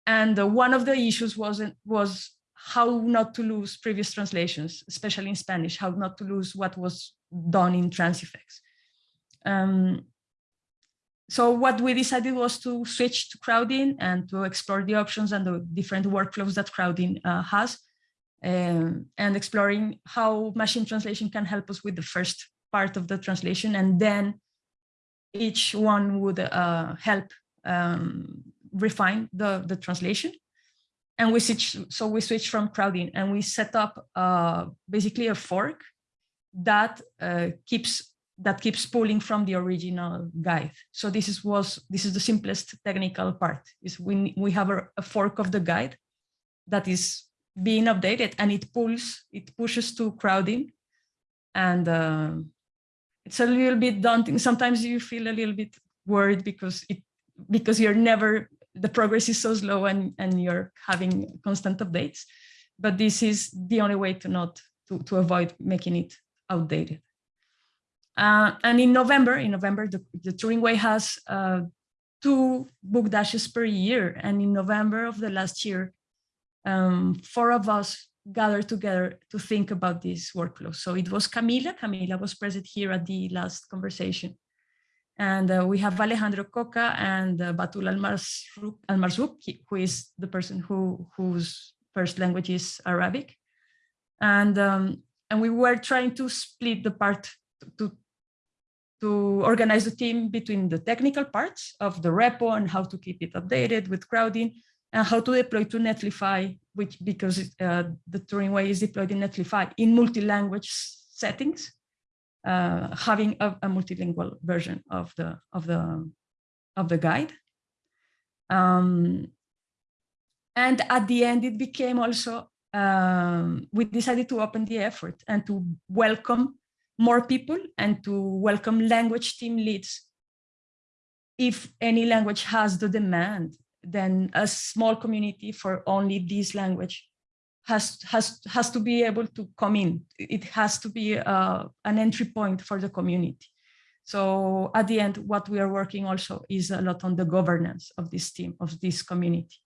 And one of the issues wasn't was how not to lose previous translations, especially in Spanish, how not to lose what was done in Transifex. Um, so what we decided was to switch to Crowdin and to explore the options and the different workflows that Crowdin uh, has um, and exploring how machine translation can help us with the first part of the translation. And then each one would uh, help um, refine the, the translation. And we switch so we switch from Crowdin and we set up uh, basically a fork that uh, keeps that keeps pulling from the original guide so this is was this is the simplest technical part is we we have a, a fork of the guide that is being updated and it pulls it pushes to Crowdin and uh, it's a little bit daunting sometimes you feel a little bit worried because it because you're never the progress is so slow and, and you're having constant updates. But this is the only way to not to, to avoid making it outdated. Uh, and in November, in November, the, the Turing Way has uh, two book dashes per year. And in November of the last year, um, four of us gathered together to think about this workflow. So it was Camila, Camila was present here at the last conversation. And uh, we have Alejandro Coca and uh, Batool Almarzouq, who is the person who whose first language is Arabic. And, um, and we were trying to split the part to, to organize the team between the technical parts of the repo and how to keep it updated with Crowdin and how to deploy to Netlify, which because uh, the Turing way is deployed in Netlify in multi-language settings uh, having a, a, multilingual version of the of the of the guide. Um, and at the end, it became also um, we decided to open the effort and to welcome more people and to welcome language team leads. If any language has the demand, then a small community for only this language has has has to be able to come in. It has to be uh, an entry point for the community. So at the end, what we are working also is a lot on the governance of this team, of this community.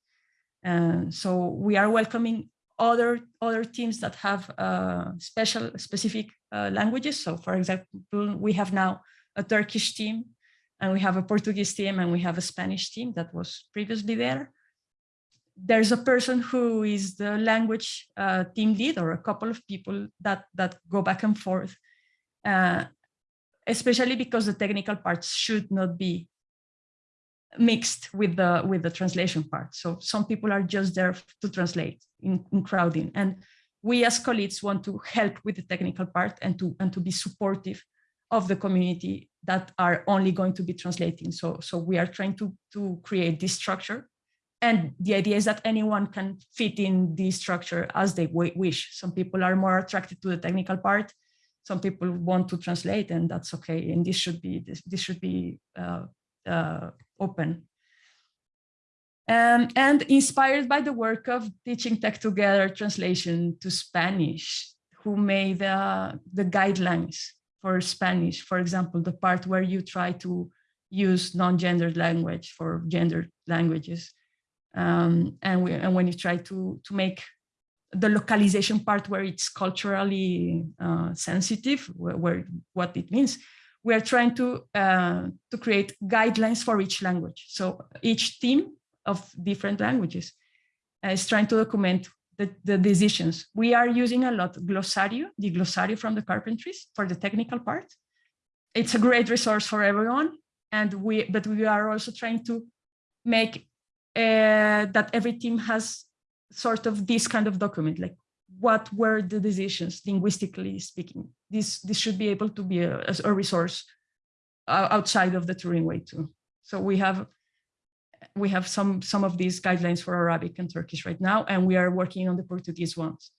And so we are welcoming other other teams that have uh, special specific uh, languages. So for example, we have now a Turkish team and we have a Portuguese team and we have a Spanish team that was previously there there's a person who is the language uh, team lead or a couple of people that that go back and forth uh, especially because the technical parts should not be mixed with the with the translation part. So some people are just there to translate in, in Crowdin. And we as colleagues want to help with the technical part and to and to be supportive of the community that are only going to be translating. So, so we are trying to, to create this structure. And the idea is that anyone can fit in this structure as they wish. Some people are more attracted to the technical part. Some people want to translate and that's okay. And this should be, this, this should be uh, uh, open. Um, and inspired by the work of Teaching Tech Together translation to Spanish, who made uh, the guidelines for Spanish, for example, the part where you try to use non-gendered language for gendered languages. Um, and, we, and when you try to, to make the localization part where it's culturally uh, sensitive, where, where, what it means, we are trying to, uh, to create guidelines for each language. So each team of different languages is trying to document the, the decisions. We are using a lot Glosario, the Glosario from the carpentries for the technical part. It's a great resource for everyone. And we, but we are also trying to make uh, that every team has sort of this kind of document, like what were the decisions linguistically speaking. This, this should be able to be a, a resource uh, outside of the Turing way too. So we have we have some, some of these guidelines for Arabic and Turkish right now, and we are working on the Portuguese ones.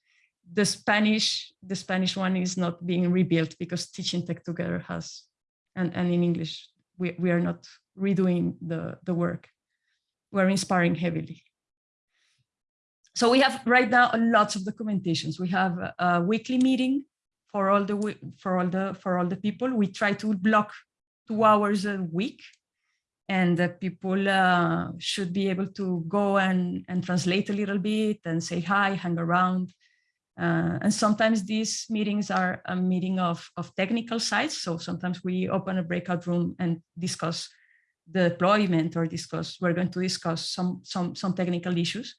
The Spanish, the Spanish one is not being rebuilt because Teaching Tech Together has, and, and in English, we, we are not redoing the, the work. We're inspiring heavily. So we have right now lots of documentations. We have a, a weekly meeting for all the for all the for all the people. We try to block two hours a week and that people uh, should be able to go and, and translate a little bit and say hi, hang around. Uh, and sometimes these meetings are a meeting of, of technical sides. So sometimes we open a breakout room and discuss the deployment or discuss, we're going to discuss some, some, some technical issues.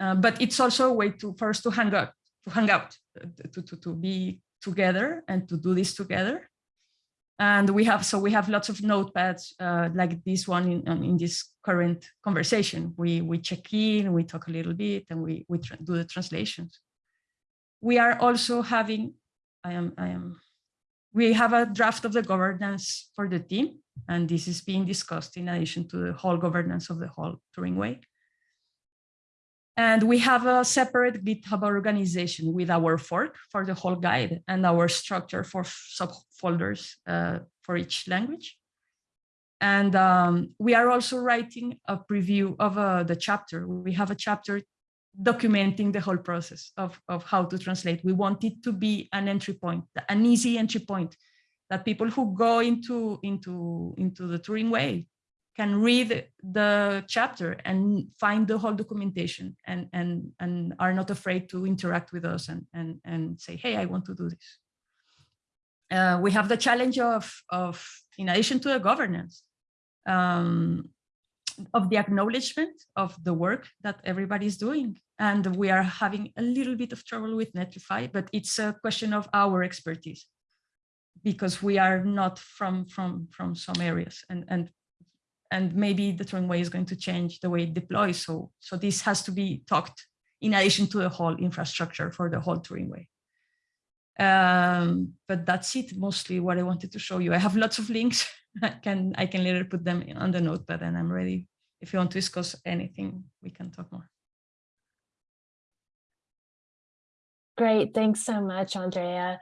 Uh, but it's also a way to, us to hang out, to hang out, to, to, to be together and to do this together. And we have, so we have lots of notepads uh, like this one in, um, in this current conversation. We, we check in, we talk a little bit, and we, we do the translations. We are also having, I am, I am, we have a draft of the governance for the team, and this is being discussed in addition to the whole governance of the whole Turing Way. And we have a separate GitHub organization with our fork for the whole guide and our structure for subfolders uh, for each language. And um, we are also writing a preview of uh, the chapter. We have a chapter documenting the whole process of, of how to translate. We want it to be an entry point, an easy entry point that people who go into, into, into the Turing way can read the chapter and find the whole documentation and, and, and are not afraid to interact with us and, and, and say, hey, I want to do this. Uh, we have the challenge of, of, in addition to the governance, um, of the acknowledgement of the work that everybody is doing. And we are having a little bit of trouble with Netlify, but it's a question of our expertise because we are not from, from, from some areas and, and and maybe the Turing way is going to change the way it deploys. So, so this has to be talked in addition to the whole infrastructure for the whole Turing way. Um, but that's it, mostly what I wanted to show you. I have lots of links. I can I can later put them on the notepad and I'm ready. If you want to discuss anything, we can talk more. Great, thanks so much, Andrea.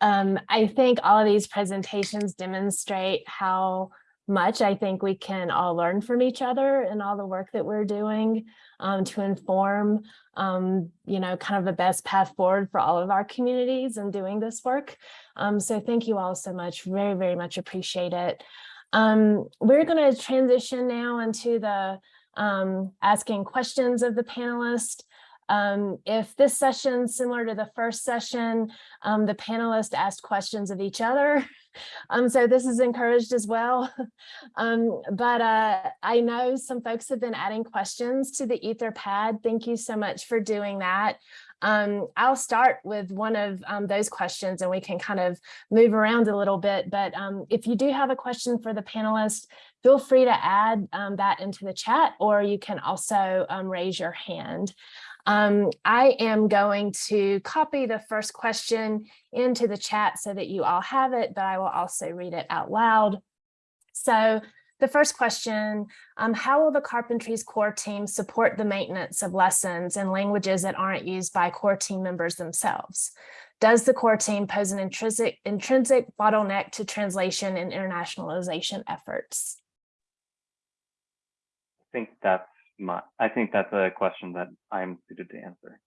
Um, I think all of these presentations demonstrate how much I think we can all learn from each other and all the work that we're doing um, to inform, um, you know, kind of the best path forward for all of our communities and doing this work. Um, so thank you all so much. Very, very much appreciate it. Um, we're going to transition now into the um, asking questions of the panelists. Um, if this session, similar to the first session, um, the panelists asked questions of each other, um, so this is encouraged as well. Um, but uh, I know some folks have been adding questions to the Etherpad. Thank you so much for doing that. Um, I'll start with one of um, those questions and we can kind of move around a little bit. But um, if you do have a question for the panelists, feel free to add um, that into the chat, or you can also um, raise your hand. Um, I am going to copy the first question into the chat so that you all have it, but I will also read it out loud. So the first question, um, how will the Carpentries core team support the maintenance of lessons in languages that aren't used by core team members themselves? Does the core team pose an intrinsic, intrinsic bottleneck to translation and internationalization efforts? I think that's I think that's a question that I'm suited to answer.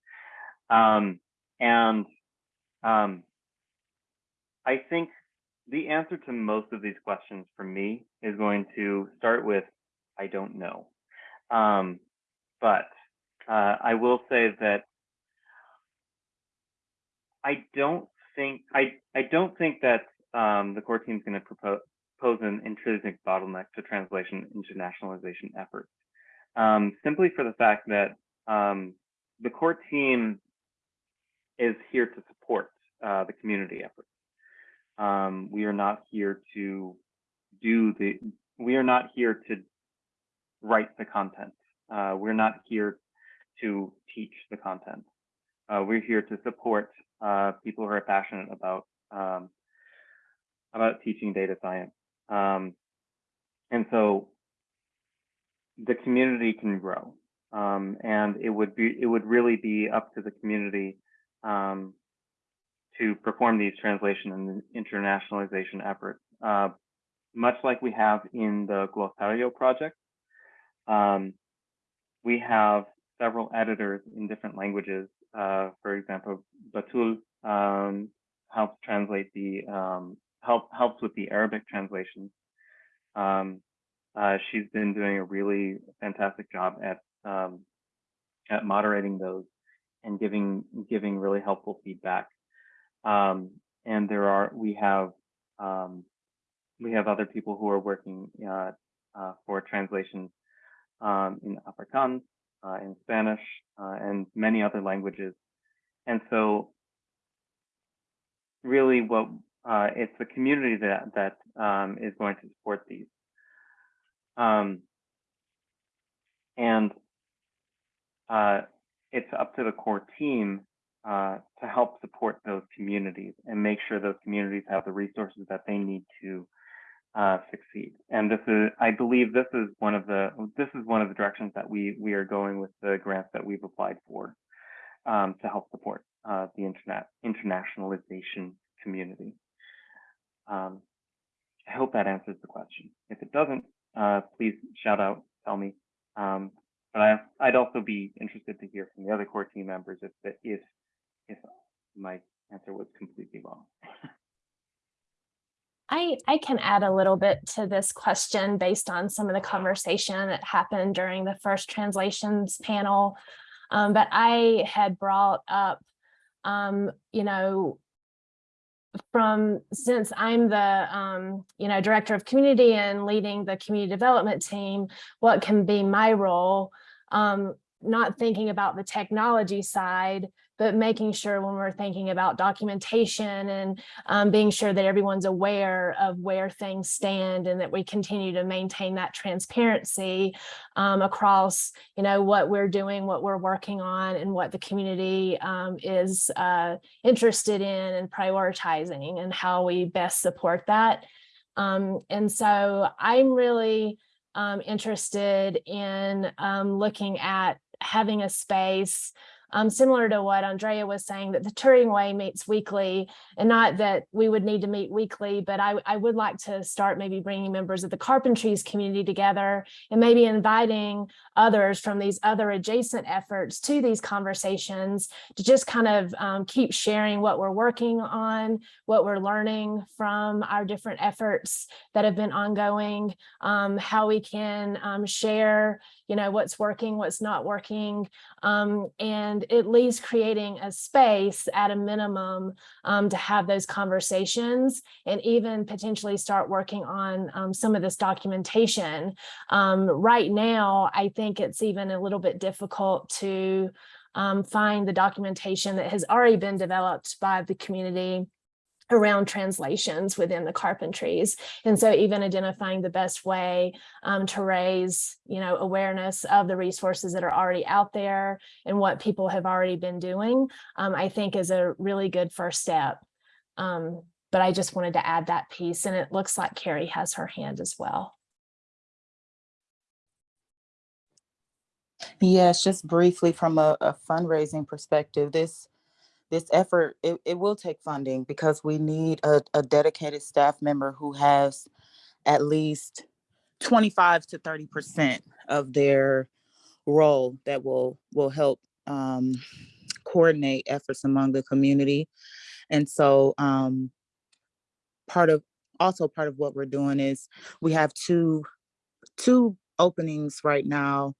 Um, and um, I think the answer to most of these questions for me is going to start with, I don't know. Um, but uh, I will say that I don't think I I don't think that um, the core team is going to propose pose an intrinsic bottleneck to translation internationalization efforts. Um, simply for the fact that um, the core team is here to support uh, the community efforts. Um, we are not here to do the, we are not here to write the content. Uh, we're not here to teach the content. Uh, we're here to support uh, people who are passionate about um, about teaching data science. Um, and so the community can grow. Um, and it would be it would really be up to the community um, to perform these translation and internationalization efforts, uh, much like we have in the Glosario project. Um, we have several editors in different languages. Uh, for example, Batool um, helps translate the um, help helps with the Arabic translations. Um, uh, she's been doing a really fantastic job at um, at moderating those and giving giving really helpful feedback. Um, and there are we have um, we have other people who are working uh, uh, for translations um, in Afrikaans, uh, in Spanish, uh, and many other languages. And so, really, what uh, it's the community that that um, is going to support these. Um, and uh, it's up to the core team uh, to help support those communities and make sure those communities have the resources that they need to uh, succeed. And this is, I believe, this is one of the this is one of the directions that we we are going with the grants that we've applied for um, to help support uh, the internet internationalization community. Um, I hope that answers the question. If it doesn't, uh, please shout out, tell me. Um, but I, I'd also be interested to hear from the other core team members if if if my answer was completely wrong. I, I can add a little bit to this question based on some of the conversation that happened during the first translations panel. Um, but I had brought up, um, you know, from since I'm the, um, you know, director of community and leading the community development team, what can be my role? Um, not thinking about the technology side, but making sure when we're thinking about documentation and um, being sure that everyone's aware of where things stand and that we continue to maintain that transparency um, across, you know, what we're doing, what we're working on, and what the community um, is uh, interested in and prioritizing and how we best support that. Um, and so I'm really um, interested in um, looking at having a space um, similar to what Andrea was saying, that the Turing Way meets weekly, and not that we would need to meet weekly, but I, I would like to start maybe bringing members of the Carpentries community together and maybe inviting others from these other adjacent efforts to these conversations to just kind of um, keep sharing what we're working on, what we're learning from our different efforts that have been ongoing, um, how we can um, share, you know, what's working, what's not working, um, and at least creating a space at a minimum um, to have those conversations and even potentially start working on um, some of this documentation. Um, right now, I think it's even a little bit difficult to um, find the documentation that has already been developed by the community around translations within the carpentries. And so even identifying the best way um, to raise, you know, awareness of the resources that are already out there and what people have already been doing, um, I think is a really good first step. Um, but I just wanted to add that piece and it looks like Kari has her hand as well. Yes, just briefly from a, a fundraising perspective, this this effort, it, it will take funding because we need a, a dedicated staff member who has at least 25 to 30% of their role that will will help um, coordinate efforts among the community. And so um, part of also part of what we're doing is we have two two openings right now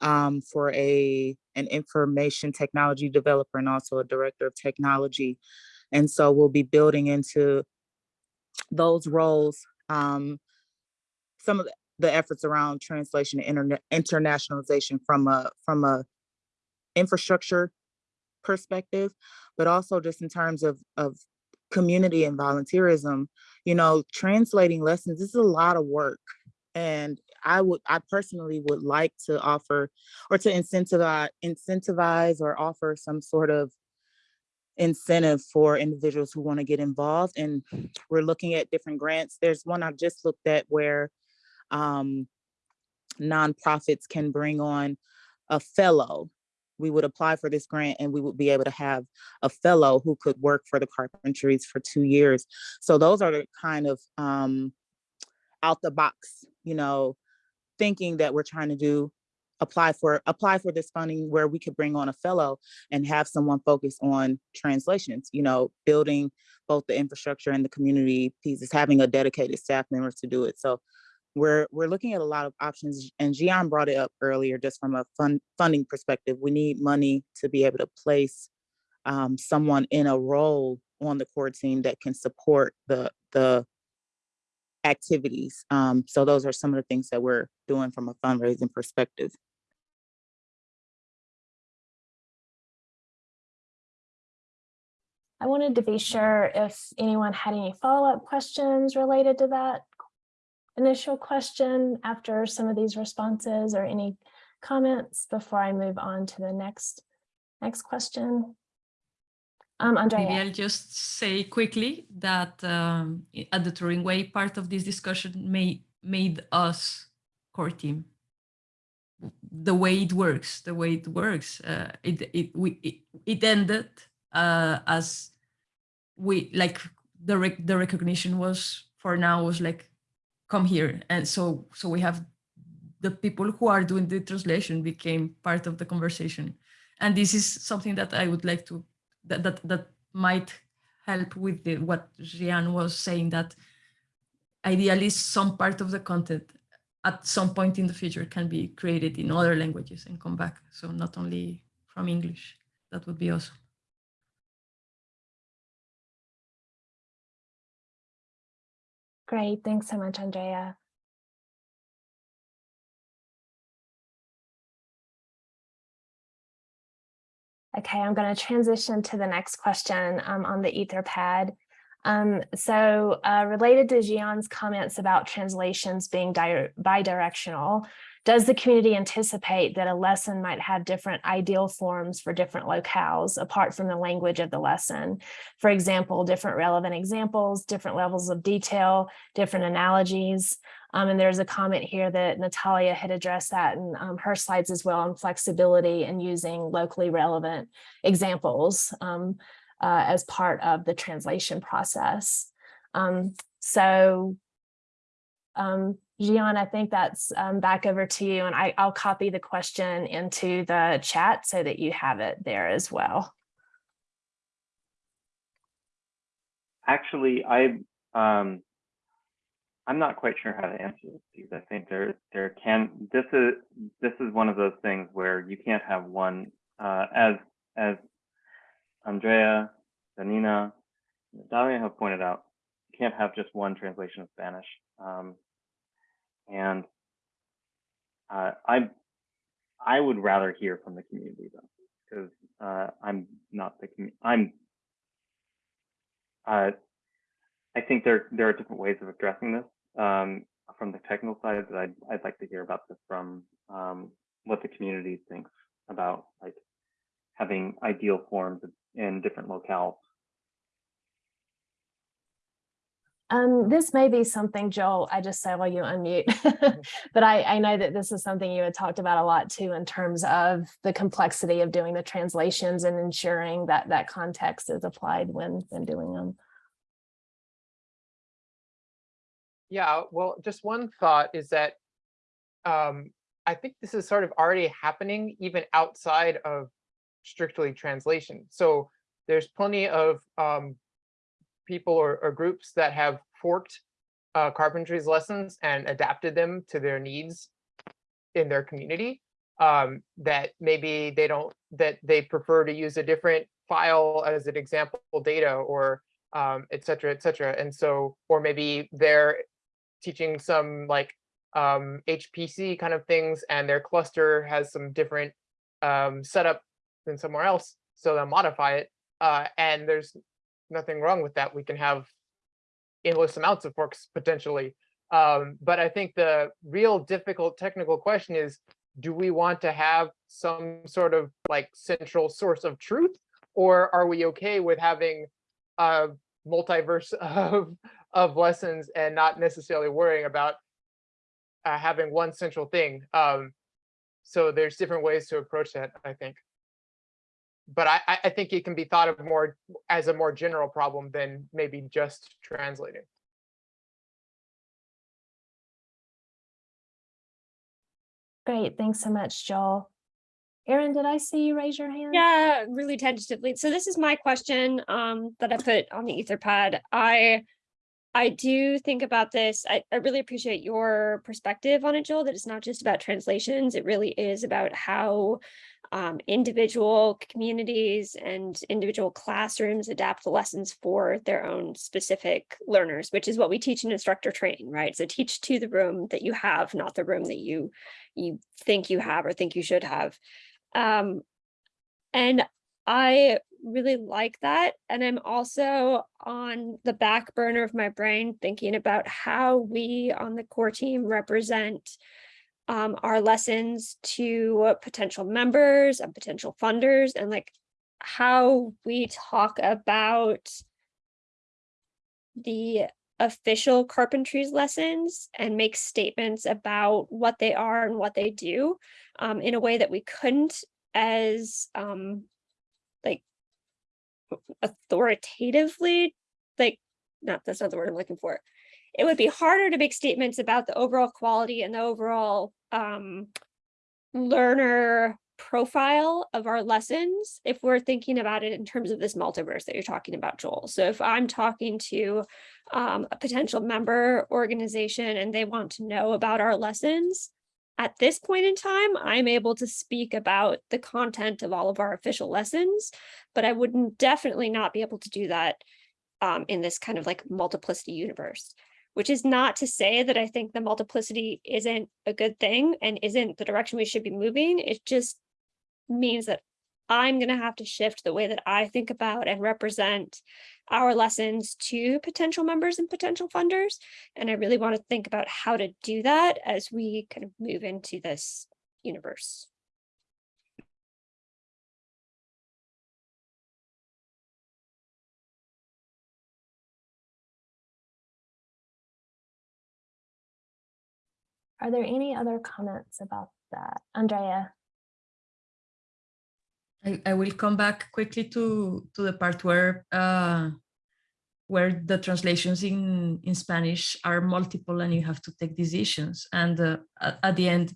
um, for a an information technology developer and also a director of technology. And so we'll be building into those roles um, some of the, efforts around translation and internet internationalization from a from a infrastructure perspective, but also just in terms of of community and volunteerism. You know, translating lessons this is a lot of work, and I would, I personally would like to offer or to incentivize, incentivize or offer some sort of incentive for individuals who want to get involved. And we're looking at different grants. There's one I've just looked at where um, nonprofits can bring on a fellow. We would apply for this grant and we would be able to have a fellow who could work for the carpentries for two years. So those are the kind of um, out the box, you know, thinking that we're trying to do apply for apply for this funding where we could bring on a fellow and have someone focus on translations you know building both the infrastructure and the community pieces having a dedicated staff member to do it. So we're we're looking at a lot of options and Zhian brought it up earlier just from a fund funding perspective. We need money to be able to place um, someone in a role on the core team that can support the the activities. Um, so those are some of the things that we're doing from a fundraising perspective. I wanted to be sure if anyone had any follow-up questions related to that initial question after some of these responses or any comments before I move on to the next next question. Um, Andrea. Maybe I'll just say quickly that um, at the Turing Way, part of this discussion made made us core team. The way it works, the way it works, uh, it it we it, it ended uh, as we like the rec the recognition was for now was like come here, and so so we have the people who are doing the translation became part of the conversation, and this is something that I would like to that that that might help with the, what Zhian was saying that ideally some part of the content at some point in the future can be created in other languages and come back. So not only from English, that would be awesome. Great, thanks so much, Andrea. Okay, I'm going to transition to the next question um, on the Etherpad. Um, so uh, related to Zhian's comments about translations being bidirectional, does the community anticipate that a lesson might have different ideal forms for different locales apart from the language of the lesson? For example, different relevant examples, different levels of detail, different analogies. Um, and there's a comment here that Natalia had addressed that in um, her slides as well on flexibility and using locally relevant examples um, uh, as part of the translation process. Um, so um, Zhian, I think that's um, back over to you and I, I'll copy the question into the chat so that you have it there as well. Actually, I um, I'm not quite sure how to answer these. I think there there can this is this is one of those things where you can't have one uh, as as Andrea, Yanina, Dalia have pointed out. You can't have just one translation of Spanish. Um, and uh, I I would rather hear from the community though, because uh, I'm not the I'm uh, I think there there are different ways of addressing this. Um, from the technical side, that I'd I'd like to hear about this from um, what the community thinks about like having ideal forms in different locales. Um, this may be something, Joel, I just say while you unmute, but I, I know that this is something you had talked about a lot too in terms of the complexity of doing the translations and ensuring that that context is applied when, when doing them. Yeah, well, just one thought is that um, I think this is sort of already happening even outside of strictly translation. So there's plenty of um, people or, or groups that have forked uh, carpentry's lessons and adapted them to their needs in their community. Um, that maybe they don't, that they prefer to use a different file as an example data or um, et cetera, et cetera. And so, or maybe they're teaching some like um, HPC kind of things and their cluster has some different um, setup than somewhere else. So they'll modify it. Uh, and there's nothing wrong with that. We can have endless amounts of forks potentially. Um, but I think the real difficult technical question is, do we want to have some sort of like central source of truth? Or are we okay with having a multiverse of, of lessons and not necessarily worrying about uh, having one central thing? Um, so there's different ways to approach that, I think but I, I think it can be thought of more as a more general problem than maybe just translating. Great, thanks so much, Joel. Erin, did I see you raise your hand? Yeah, really tentatively. So this is my question um, that I put on the Etherpad. I I do think about this. I, I really appreciate your perspective on it, Joel, that it's not just about translations. It really is about how um, individual communities and individual classrooms adapt the lessons for their own specific learners, which is what we teach in instructor training, right? So teach to the room that you have, not the room that you you think you have or think you should have. Um, and I really like that. And I'm also on the back burner of my brain thinking about how we on the core team represent um, our lessons to potential members and potential funders and like how we talk about the official carpentries lessons and make statements about what they are and what they do um, in a way that we couldn't as um, like authoritatively, like, not, that's not the word I'm looking for. It would be harder to make statements about the overall quality and the overall um, learner profile of our lessons if we're thinking about it in terms of this multiverse that you're talking about, Joel. So if I'm talking to um, a potential member organization and they want to know about our lessons, at this point in time, I'm able to speak about the content of all of our official lessons, but I wouldn't definitely not be able to do that um, in this kind of like multiplicity universe, which is not to say that I think the multiplicity isn't a good thing and isn't the direction we should be moving. It just means that I'm going to have to shift the way that I think about and represent our lessons to potential members and potential funders. And I really want to think about how to do that as we kind of move into this universe. Are there any other comments about that? Andrea? I, I will come back quickly to, to the part where uh, where the translations in, in Spanish are multiple and you have to take decisions. And uh, at, the end,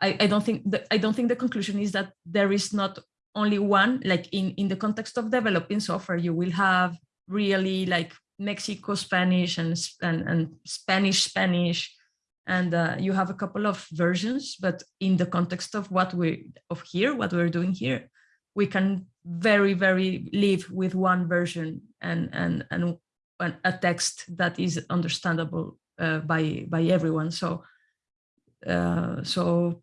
I, I don't think the, I don't think the conclusion is that there is not only one, like in, in the context of developing software, you will have really like Mexico Spanish and, and, and Spanish Spanish and uh, you have a couple of versions but in the context of what we of here what we're doing here we can very very live with one version and and and a text that is understandable uh, by by everyone. So uh, so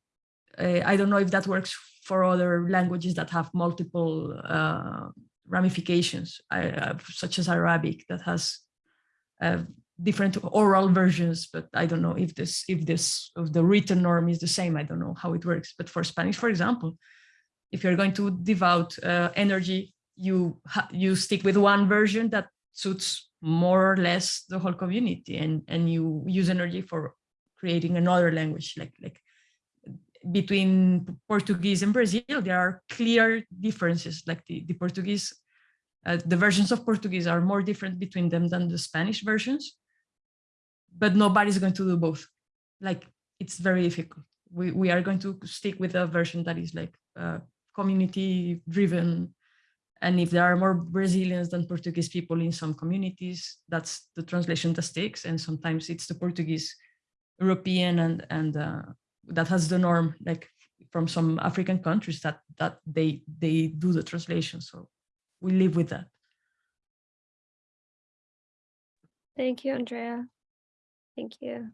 uh, I don't know if that works for other languages that have multiple uh, ramifications, such as Arabic that has uh, different oral versions, but I don't know if this if this of the written norm is the same. I don't know how it works. But for Spanish, for example, if you're going to devote uh, energy, you you stick with one version that suits more or less the whole community, and and you use energy for creating another language like like between Portuguese and Brazil, there are clear differences. Like the, the Portuguese, uh, the versions of Portuguese are more different between them than the Spanish versions. But nobody's going to do both. Like it's very difficult. We, we are going to stick with a version that is like uh, community driven. And if there are more Brazilians than Portuguese people in some communities, that's the translation that sticks. And sometimes it's the Portuguese European and, and uh, that has the norm like from some African countries that that they they do the translation. So we live with that. Thank you, Andrea. Thank you.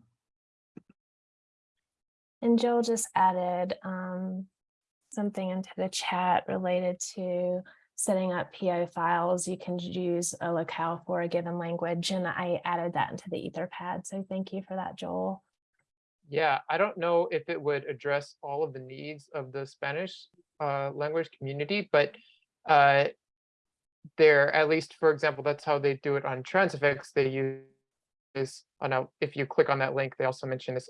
And Joel just added um, something into the chat related to setting up PO files. You can use a locale for a given language, and I added that into the Etherpad. So thank you for that, Joel. Yeah, I don't know if it would address all of the needs of the Spanish uh, language community, but uh, there, at least for example, that's how they do it on Transifex. They use this. Oh no, if you click on that link, they also mention this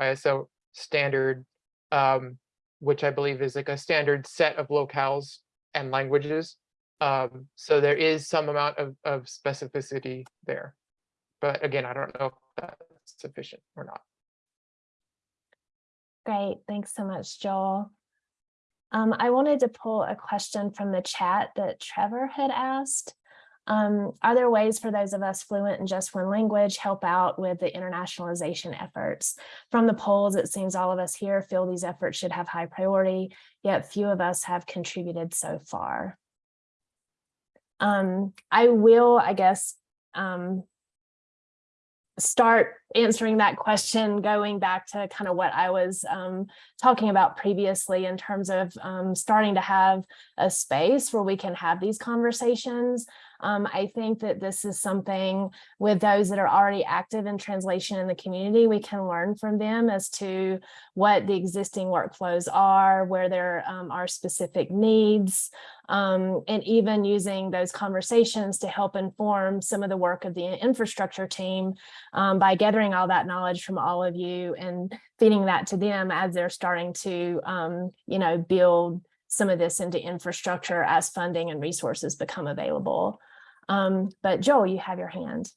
ISO standard, um, which I believe is like a standard set of locales and languages. Um, so there is some amount of, of specificity there. But again, I don't know if that's sufficient or not. Great, thanks so much, Joel. Um, I wanted to pull a question from the chat that Trevor had asked. Um, are there ways for those of us fluent in just one language help out with the internationalization efforts? From the polls, it seems all of us here feel these efforts should have high priority, yet few of us have contributed so far. Um, I will, I guess, um, start answering that question going back to kind of what I was um, talking about previously in terms of um, starting to have a space where we can have these conversations. Um, I think that this is something with those that are already active in translation in the community, we can learn from them as to what the existing workflows are, where there um, are specific needs, um, and even using those conversations to help inform some of the work of the infrastructure team um, by gathering all that knowledge from all of you and feeding that to them as they're starting to, um, you know, build some of this into infrastructure as funding and resources become available. Um, but Joel, you have your hand.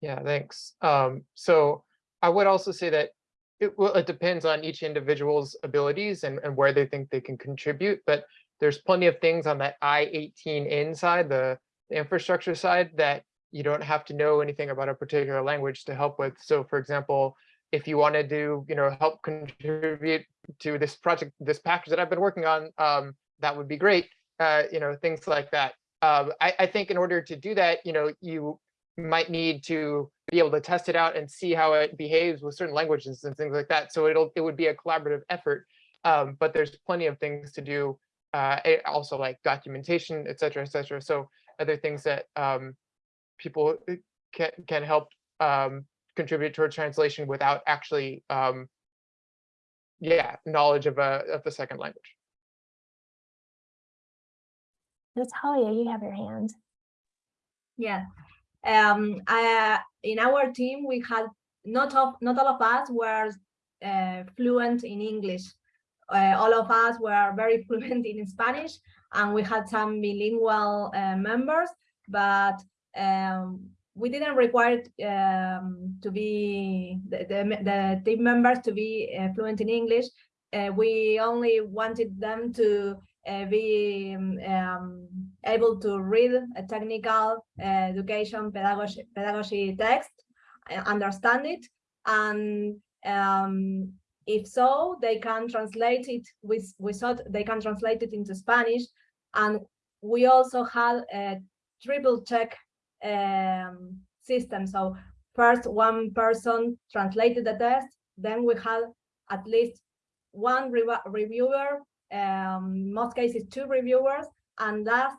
Yeah, thanks. Um, so I would also say that it well, it depends on each individual's abilities and, and where they think they can contribute, but there's plenty of things on that i18n side the, the infrastructure side that you don't have to know anything about a particular language to help with. So for example, if you want to do, you know, help contribute to this project, this package that I've been working on, um, that would be great. Uh, you know, things like that. Um, I, I think in order to do that, you know, you might need to be able to test it out and see how it behaves with certain languages and things like that. So it'll it would be a collaborative effort, um, but there's plenty of things to do. Uh, also like documentation, et cetera, et cetera. So other things that um, people uh, can can help um, contribute toward translation without actually, um, yeah, knowledge of a of the second language. Natalia, you have your hand. Yeah. Um, I, in our team, we had not of not all of us were uh, fluent in English. Uh, all of us were very fluent in Spanish, and we had some bilingual uh, members, but um, we didn't require um, to be the, the, the, team members to be uh, fluent in English. Uh, we only wanted them to be um, um, able to read a technical uh, education pedagogy, pedagogy text, uh, understand it, and um, if so, they can translate it. with, we thought they can translate it into Spanish, and we also had a triple check um, system. So first one person translated the test, then we had at least one re reviewer um, most cases two reviewers, and last,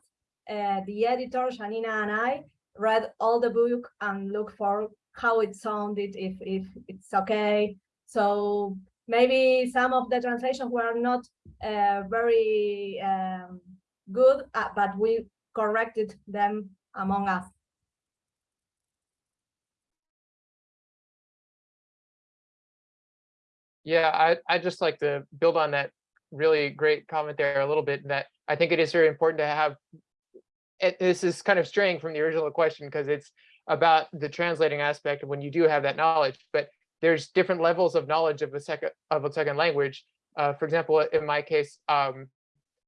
uh, the editor, Yanina and I, read all the book and look for how it sounded, if if it's okay. So maybe some of the translations were not uh, very um, good, uh, but we corrected them among us. Yeah, I, I just like to build on that really great comment there a little bit that I think it is very important to have. It, this is kind of straying from the original question because it's about the translating aspect when you do have that knowledge, but there's different levels of knowledge of a second of a second language. Uh, for example, in my case, um,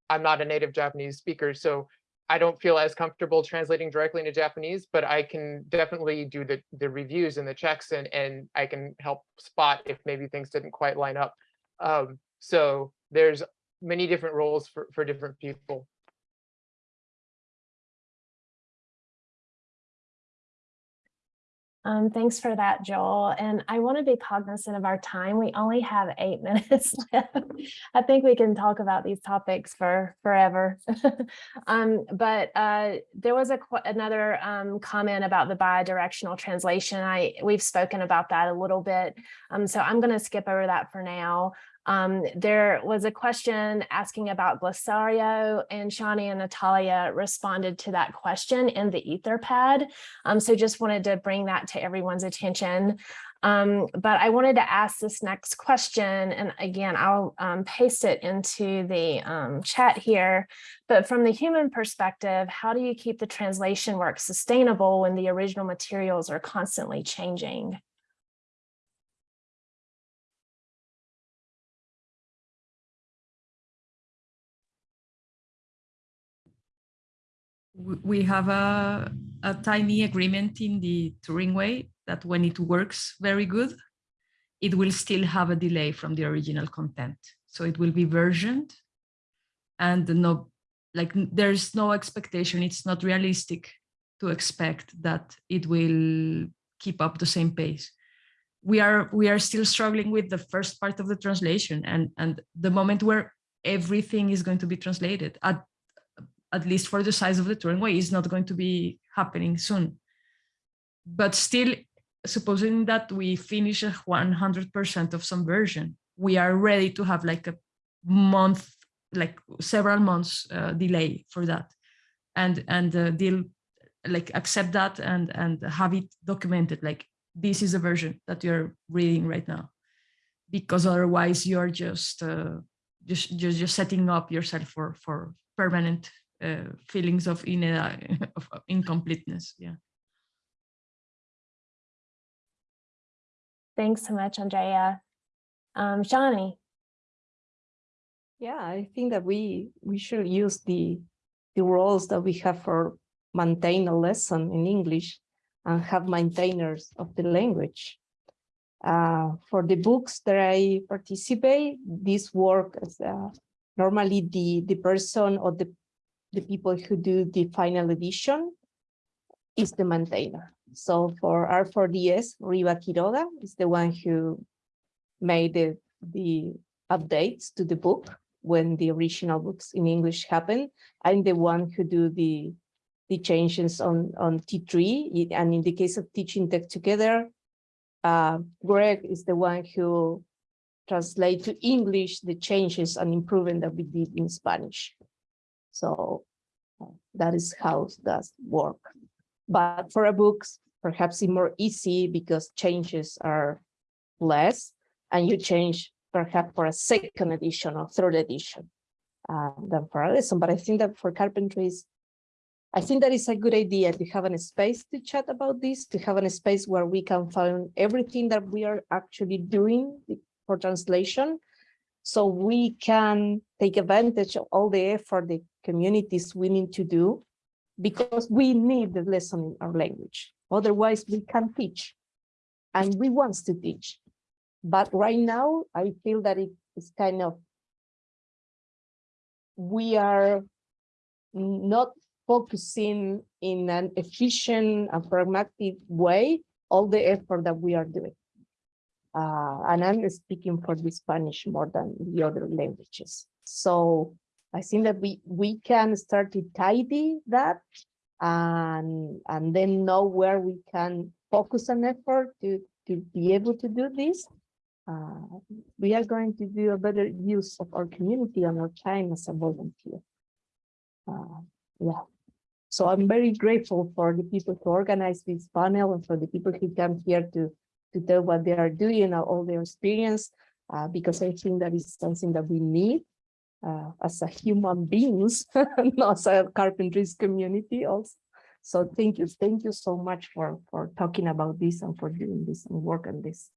I'm not a native Japanese speaker, so I don't feel as comfortable translating directly into Japanese, but I can definitely do the, the reviews and the checks and, and I can help spot if maybe things didn't quite line up. Um, so there's many different roles for, for different people. Um, thanks for that, Joel. And I want to be cognizant of our time. We only have eight minutes left. I think we can talk about these topics for forever. um, but uh, there was a another um, comment about the bidirectional translation. I we've spoken about that a little bit. Um, so I'm going to skip over that for now. Um, there was a question asking about Glossario and Shani and Natalia responded to that question in the Etherpad. Um, so just wanted to bring that to everyone's attention. Um, but I wanted to ask this next question, and again, I'll um, paste it into the um, chat here. But from the human perspective, how do you keep the translation work sustainable when the original materials are constantly changing? We have a, a tiny agreement in the Turing way that when it works very good, it will still have a delay from the original content. So it will be versioned and no, like there's no expectation. It's not realistic to expect that it will keep up the same pace. We are we are still struggling with the first part of the translation and and the moment where everything is going to be translated at at least for the size of the Turing way, is not going to be happening soon. But still, supposing that we finish 100% of some version, we are ready to have like a month, like several months uh, delay for that, and and uh, deal like accept that and and have it documented. Like this is a version that you're reading right now, because otherwise you're just uh, just just just setting up yourself for for permanent uh, feelings of, in, of incompleteness. Yeah. Thanks so much, Andrea. Um, Shani, Yeah, I think that we we should use the the roles that we have for maintain a lesson in English and have maintainers of the language. Uh, for the books that I participate, this work is uh, normally the the person or the the people who do the final edition is the maintainer. So for R4DS, Riva Quiroga is the one who made the, the updates to the book when the original books in English happened. I'm the one who do the, the changes on, on T3. And in the case of teaching tech together, uh, Greg is the one who translate to English the changes and improvement that we did in Spanish. So uh, that is how does work. But for a books, perhaps it's more easy because changes are less and you change perhaps for a second edition or third edition uh, than for a lesson. But I think that for carpentries, I think that is a good idea to have a space to chat about this, to have a space where we can find everything that we are actually doing for translation. So we can take advantage of all the effort the communities willing to do because we need the lesson in our language. Otherwise, we can't teach. And we want to teach. But right now, I feel that it is kind of, we are not focusing in an efficient and pragmatic way all the effort that we are doing. Uh, and I'm speaking for the Spanish more than the other languages. So I think that we we can start to tidy that and, and then know where we can focus an effort to, to be able to do this, uh, we are going to do a better use of our community and our time as a volunteer. Uh, yeah. So I'm very grateful for the people who organize this panel and for the people who come here to, to tell what they are doing all their experience, uh, because I think that is something that we need uh, as a human beings, not as a carpentries community also. So thank you, thank you so much for, for talking about this and for doing this and work on this.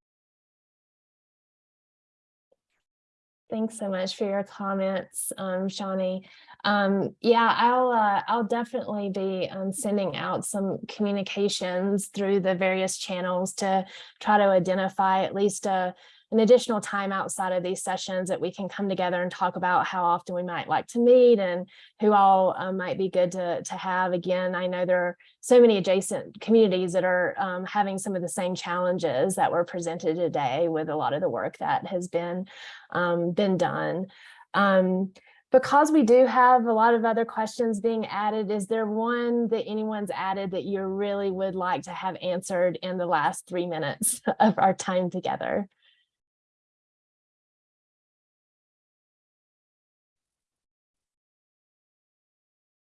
Thanks so much for your comments, um, Shawnee. Um, yeah, I'll uh, I'll definitely be um, sending out some communications through the various channels to try to identify at least a an additional time outside of these sessions that we can come together and talk about how often we might like to meet and who all uh, might be good to, to have. Again, I know there are so many adjacent communities that are um, having some of the same challenges that were presented today with a lot of the work that has been, um, been done. Um, because we do have a lot of other questions being added, is there one that anyone's added that you really would like to have answered in the last three minutes of our time together?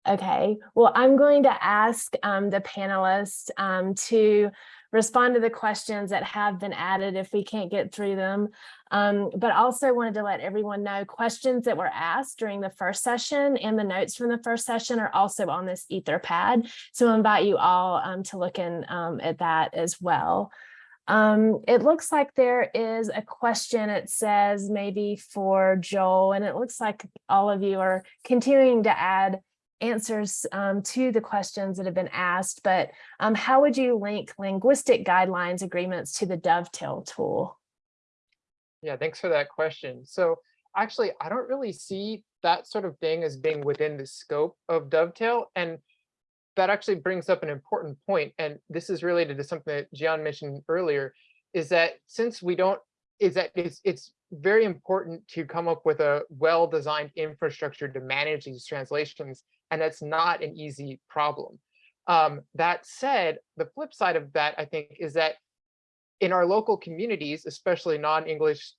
Okay, well, I'm going to ask um, the panelists um, to respond to the questions that have been added if we can't get through them. Um, but also wanted to let everyone know questions that were asked during the first session and the notes from the first session are also on this Etherpad. So I invite you all um, to look in um, at that as well. Um, it looks like there is a question, it says maybe for Joel, and it looks like all of you are continuing to add answers um, to the questions that have been asked, but um, how would you link linguistic guidelines agreements to the dovetail tool? Yeah, thanks for that question. So actually, I don't really see that sort of thing as being within the scope of Dovetail. And that actually brings up an important point. and this is related to something that Zhian mentioned earlier, is that since we don't, is that it's, it's very important to come up with a well-designed infrastructure to manage these translations, and that's not an easy problem. Um, that said, the flip side of that, I think, is that in our local communities, especially non-English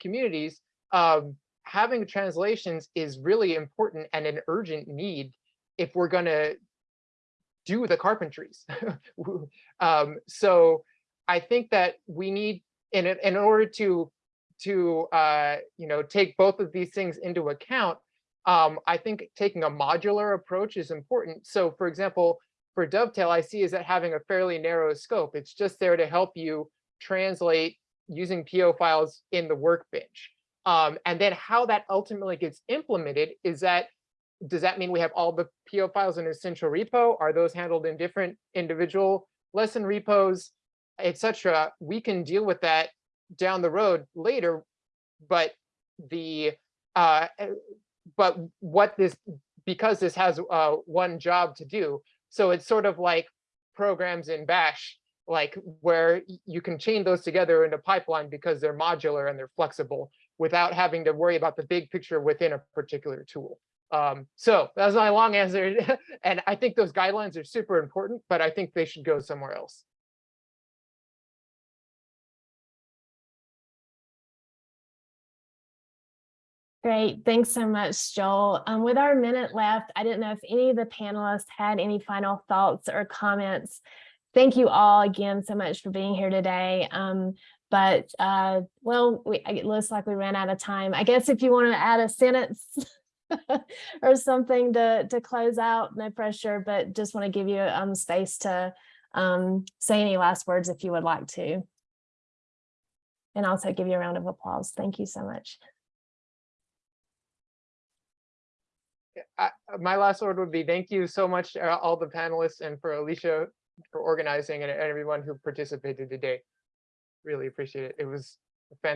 communities, um, having translations is really important and an urgent need if we're going to do the carpentries. um, so I think that we need, in, in order to, to uh, you know, take both of these things into account, um, I think taking a modular approach is important. So for example, for Dovetail, I see is that having a fairly narrow scope. It's just there to help you translate using PO files in the workbench. Um, and then how that ultimately gets implemented is that, does that mean we have all the PO files in a central repo? Are those handled in different individual lesson repos, etc.? We can deal with that down the road later, but the uh, but what this because this has uh, one job to do, so it's sort of like programs in Bash, like where you can chain those together in a pipeline because they're modular and they're flexible without having to worry about the big picture within a particular tool. Um, so that's my long answer. and I think those guidelines are super important, but I think they should go somewhere else. Great, thanks so much, Joel. Um, with our minute left, I didn't know if any of the panelists had any final thoughts or comments. Thank you all again so much for being here today. Um, but uh, well, we, it looks like we ran out of time. I guess if you want to add a sentence or something to, to close out, no pressure, but just want to give you um, space to um, say any last words if you would like to. And also give you a round of applause. Thank you so much. I, my last word would be thank you so much, uh, all the panelists and for Alicia for organizing and everyone who participated today. Really appreciate it. It was fantastic.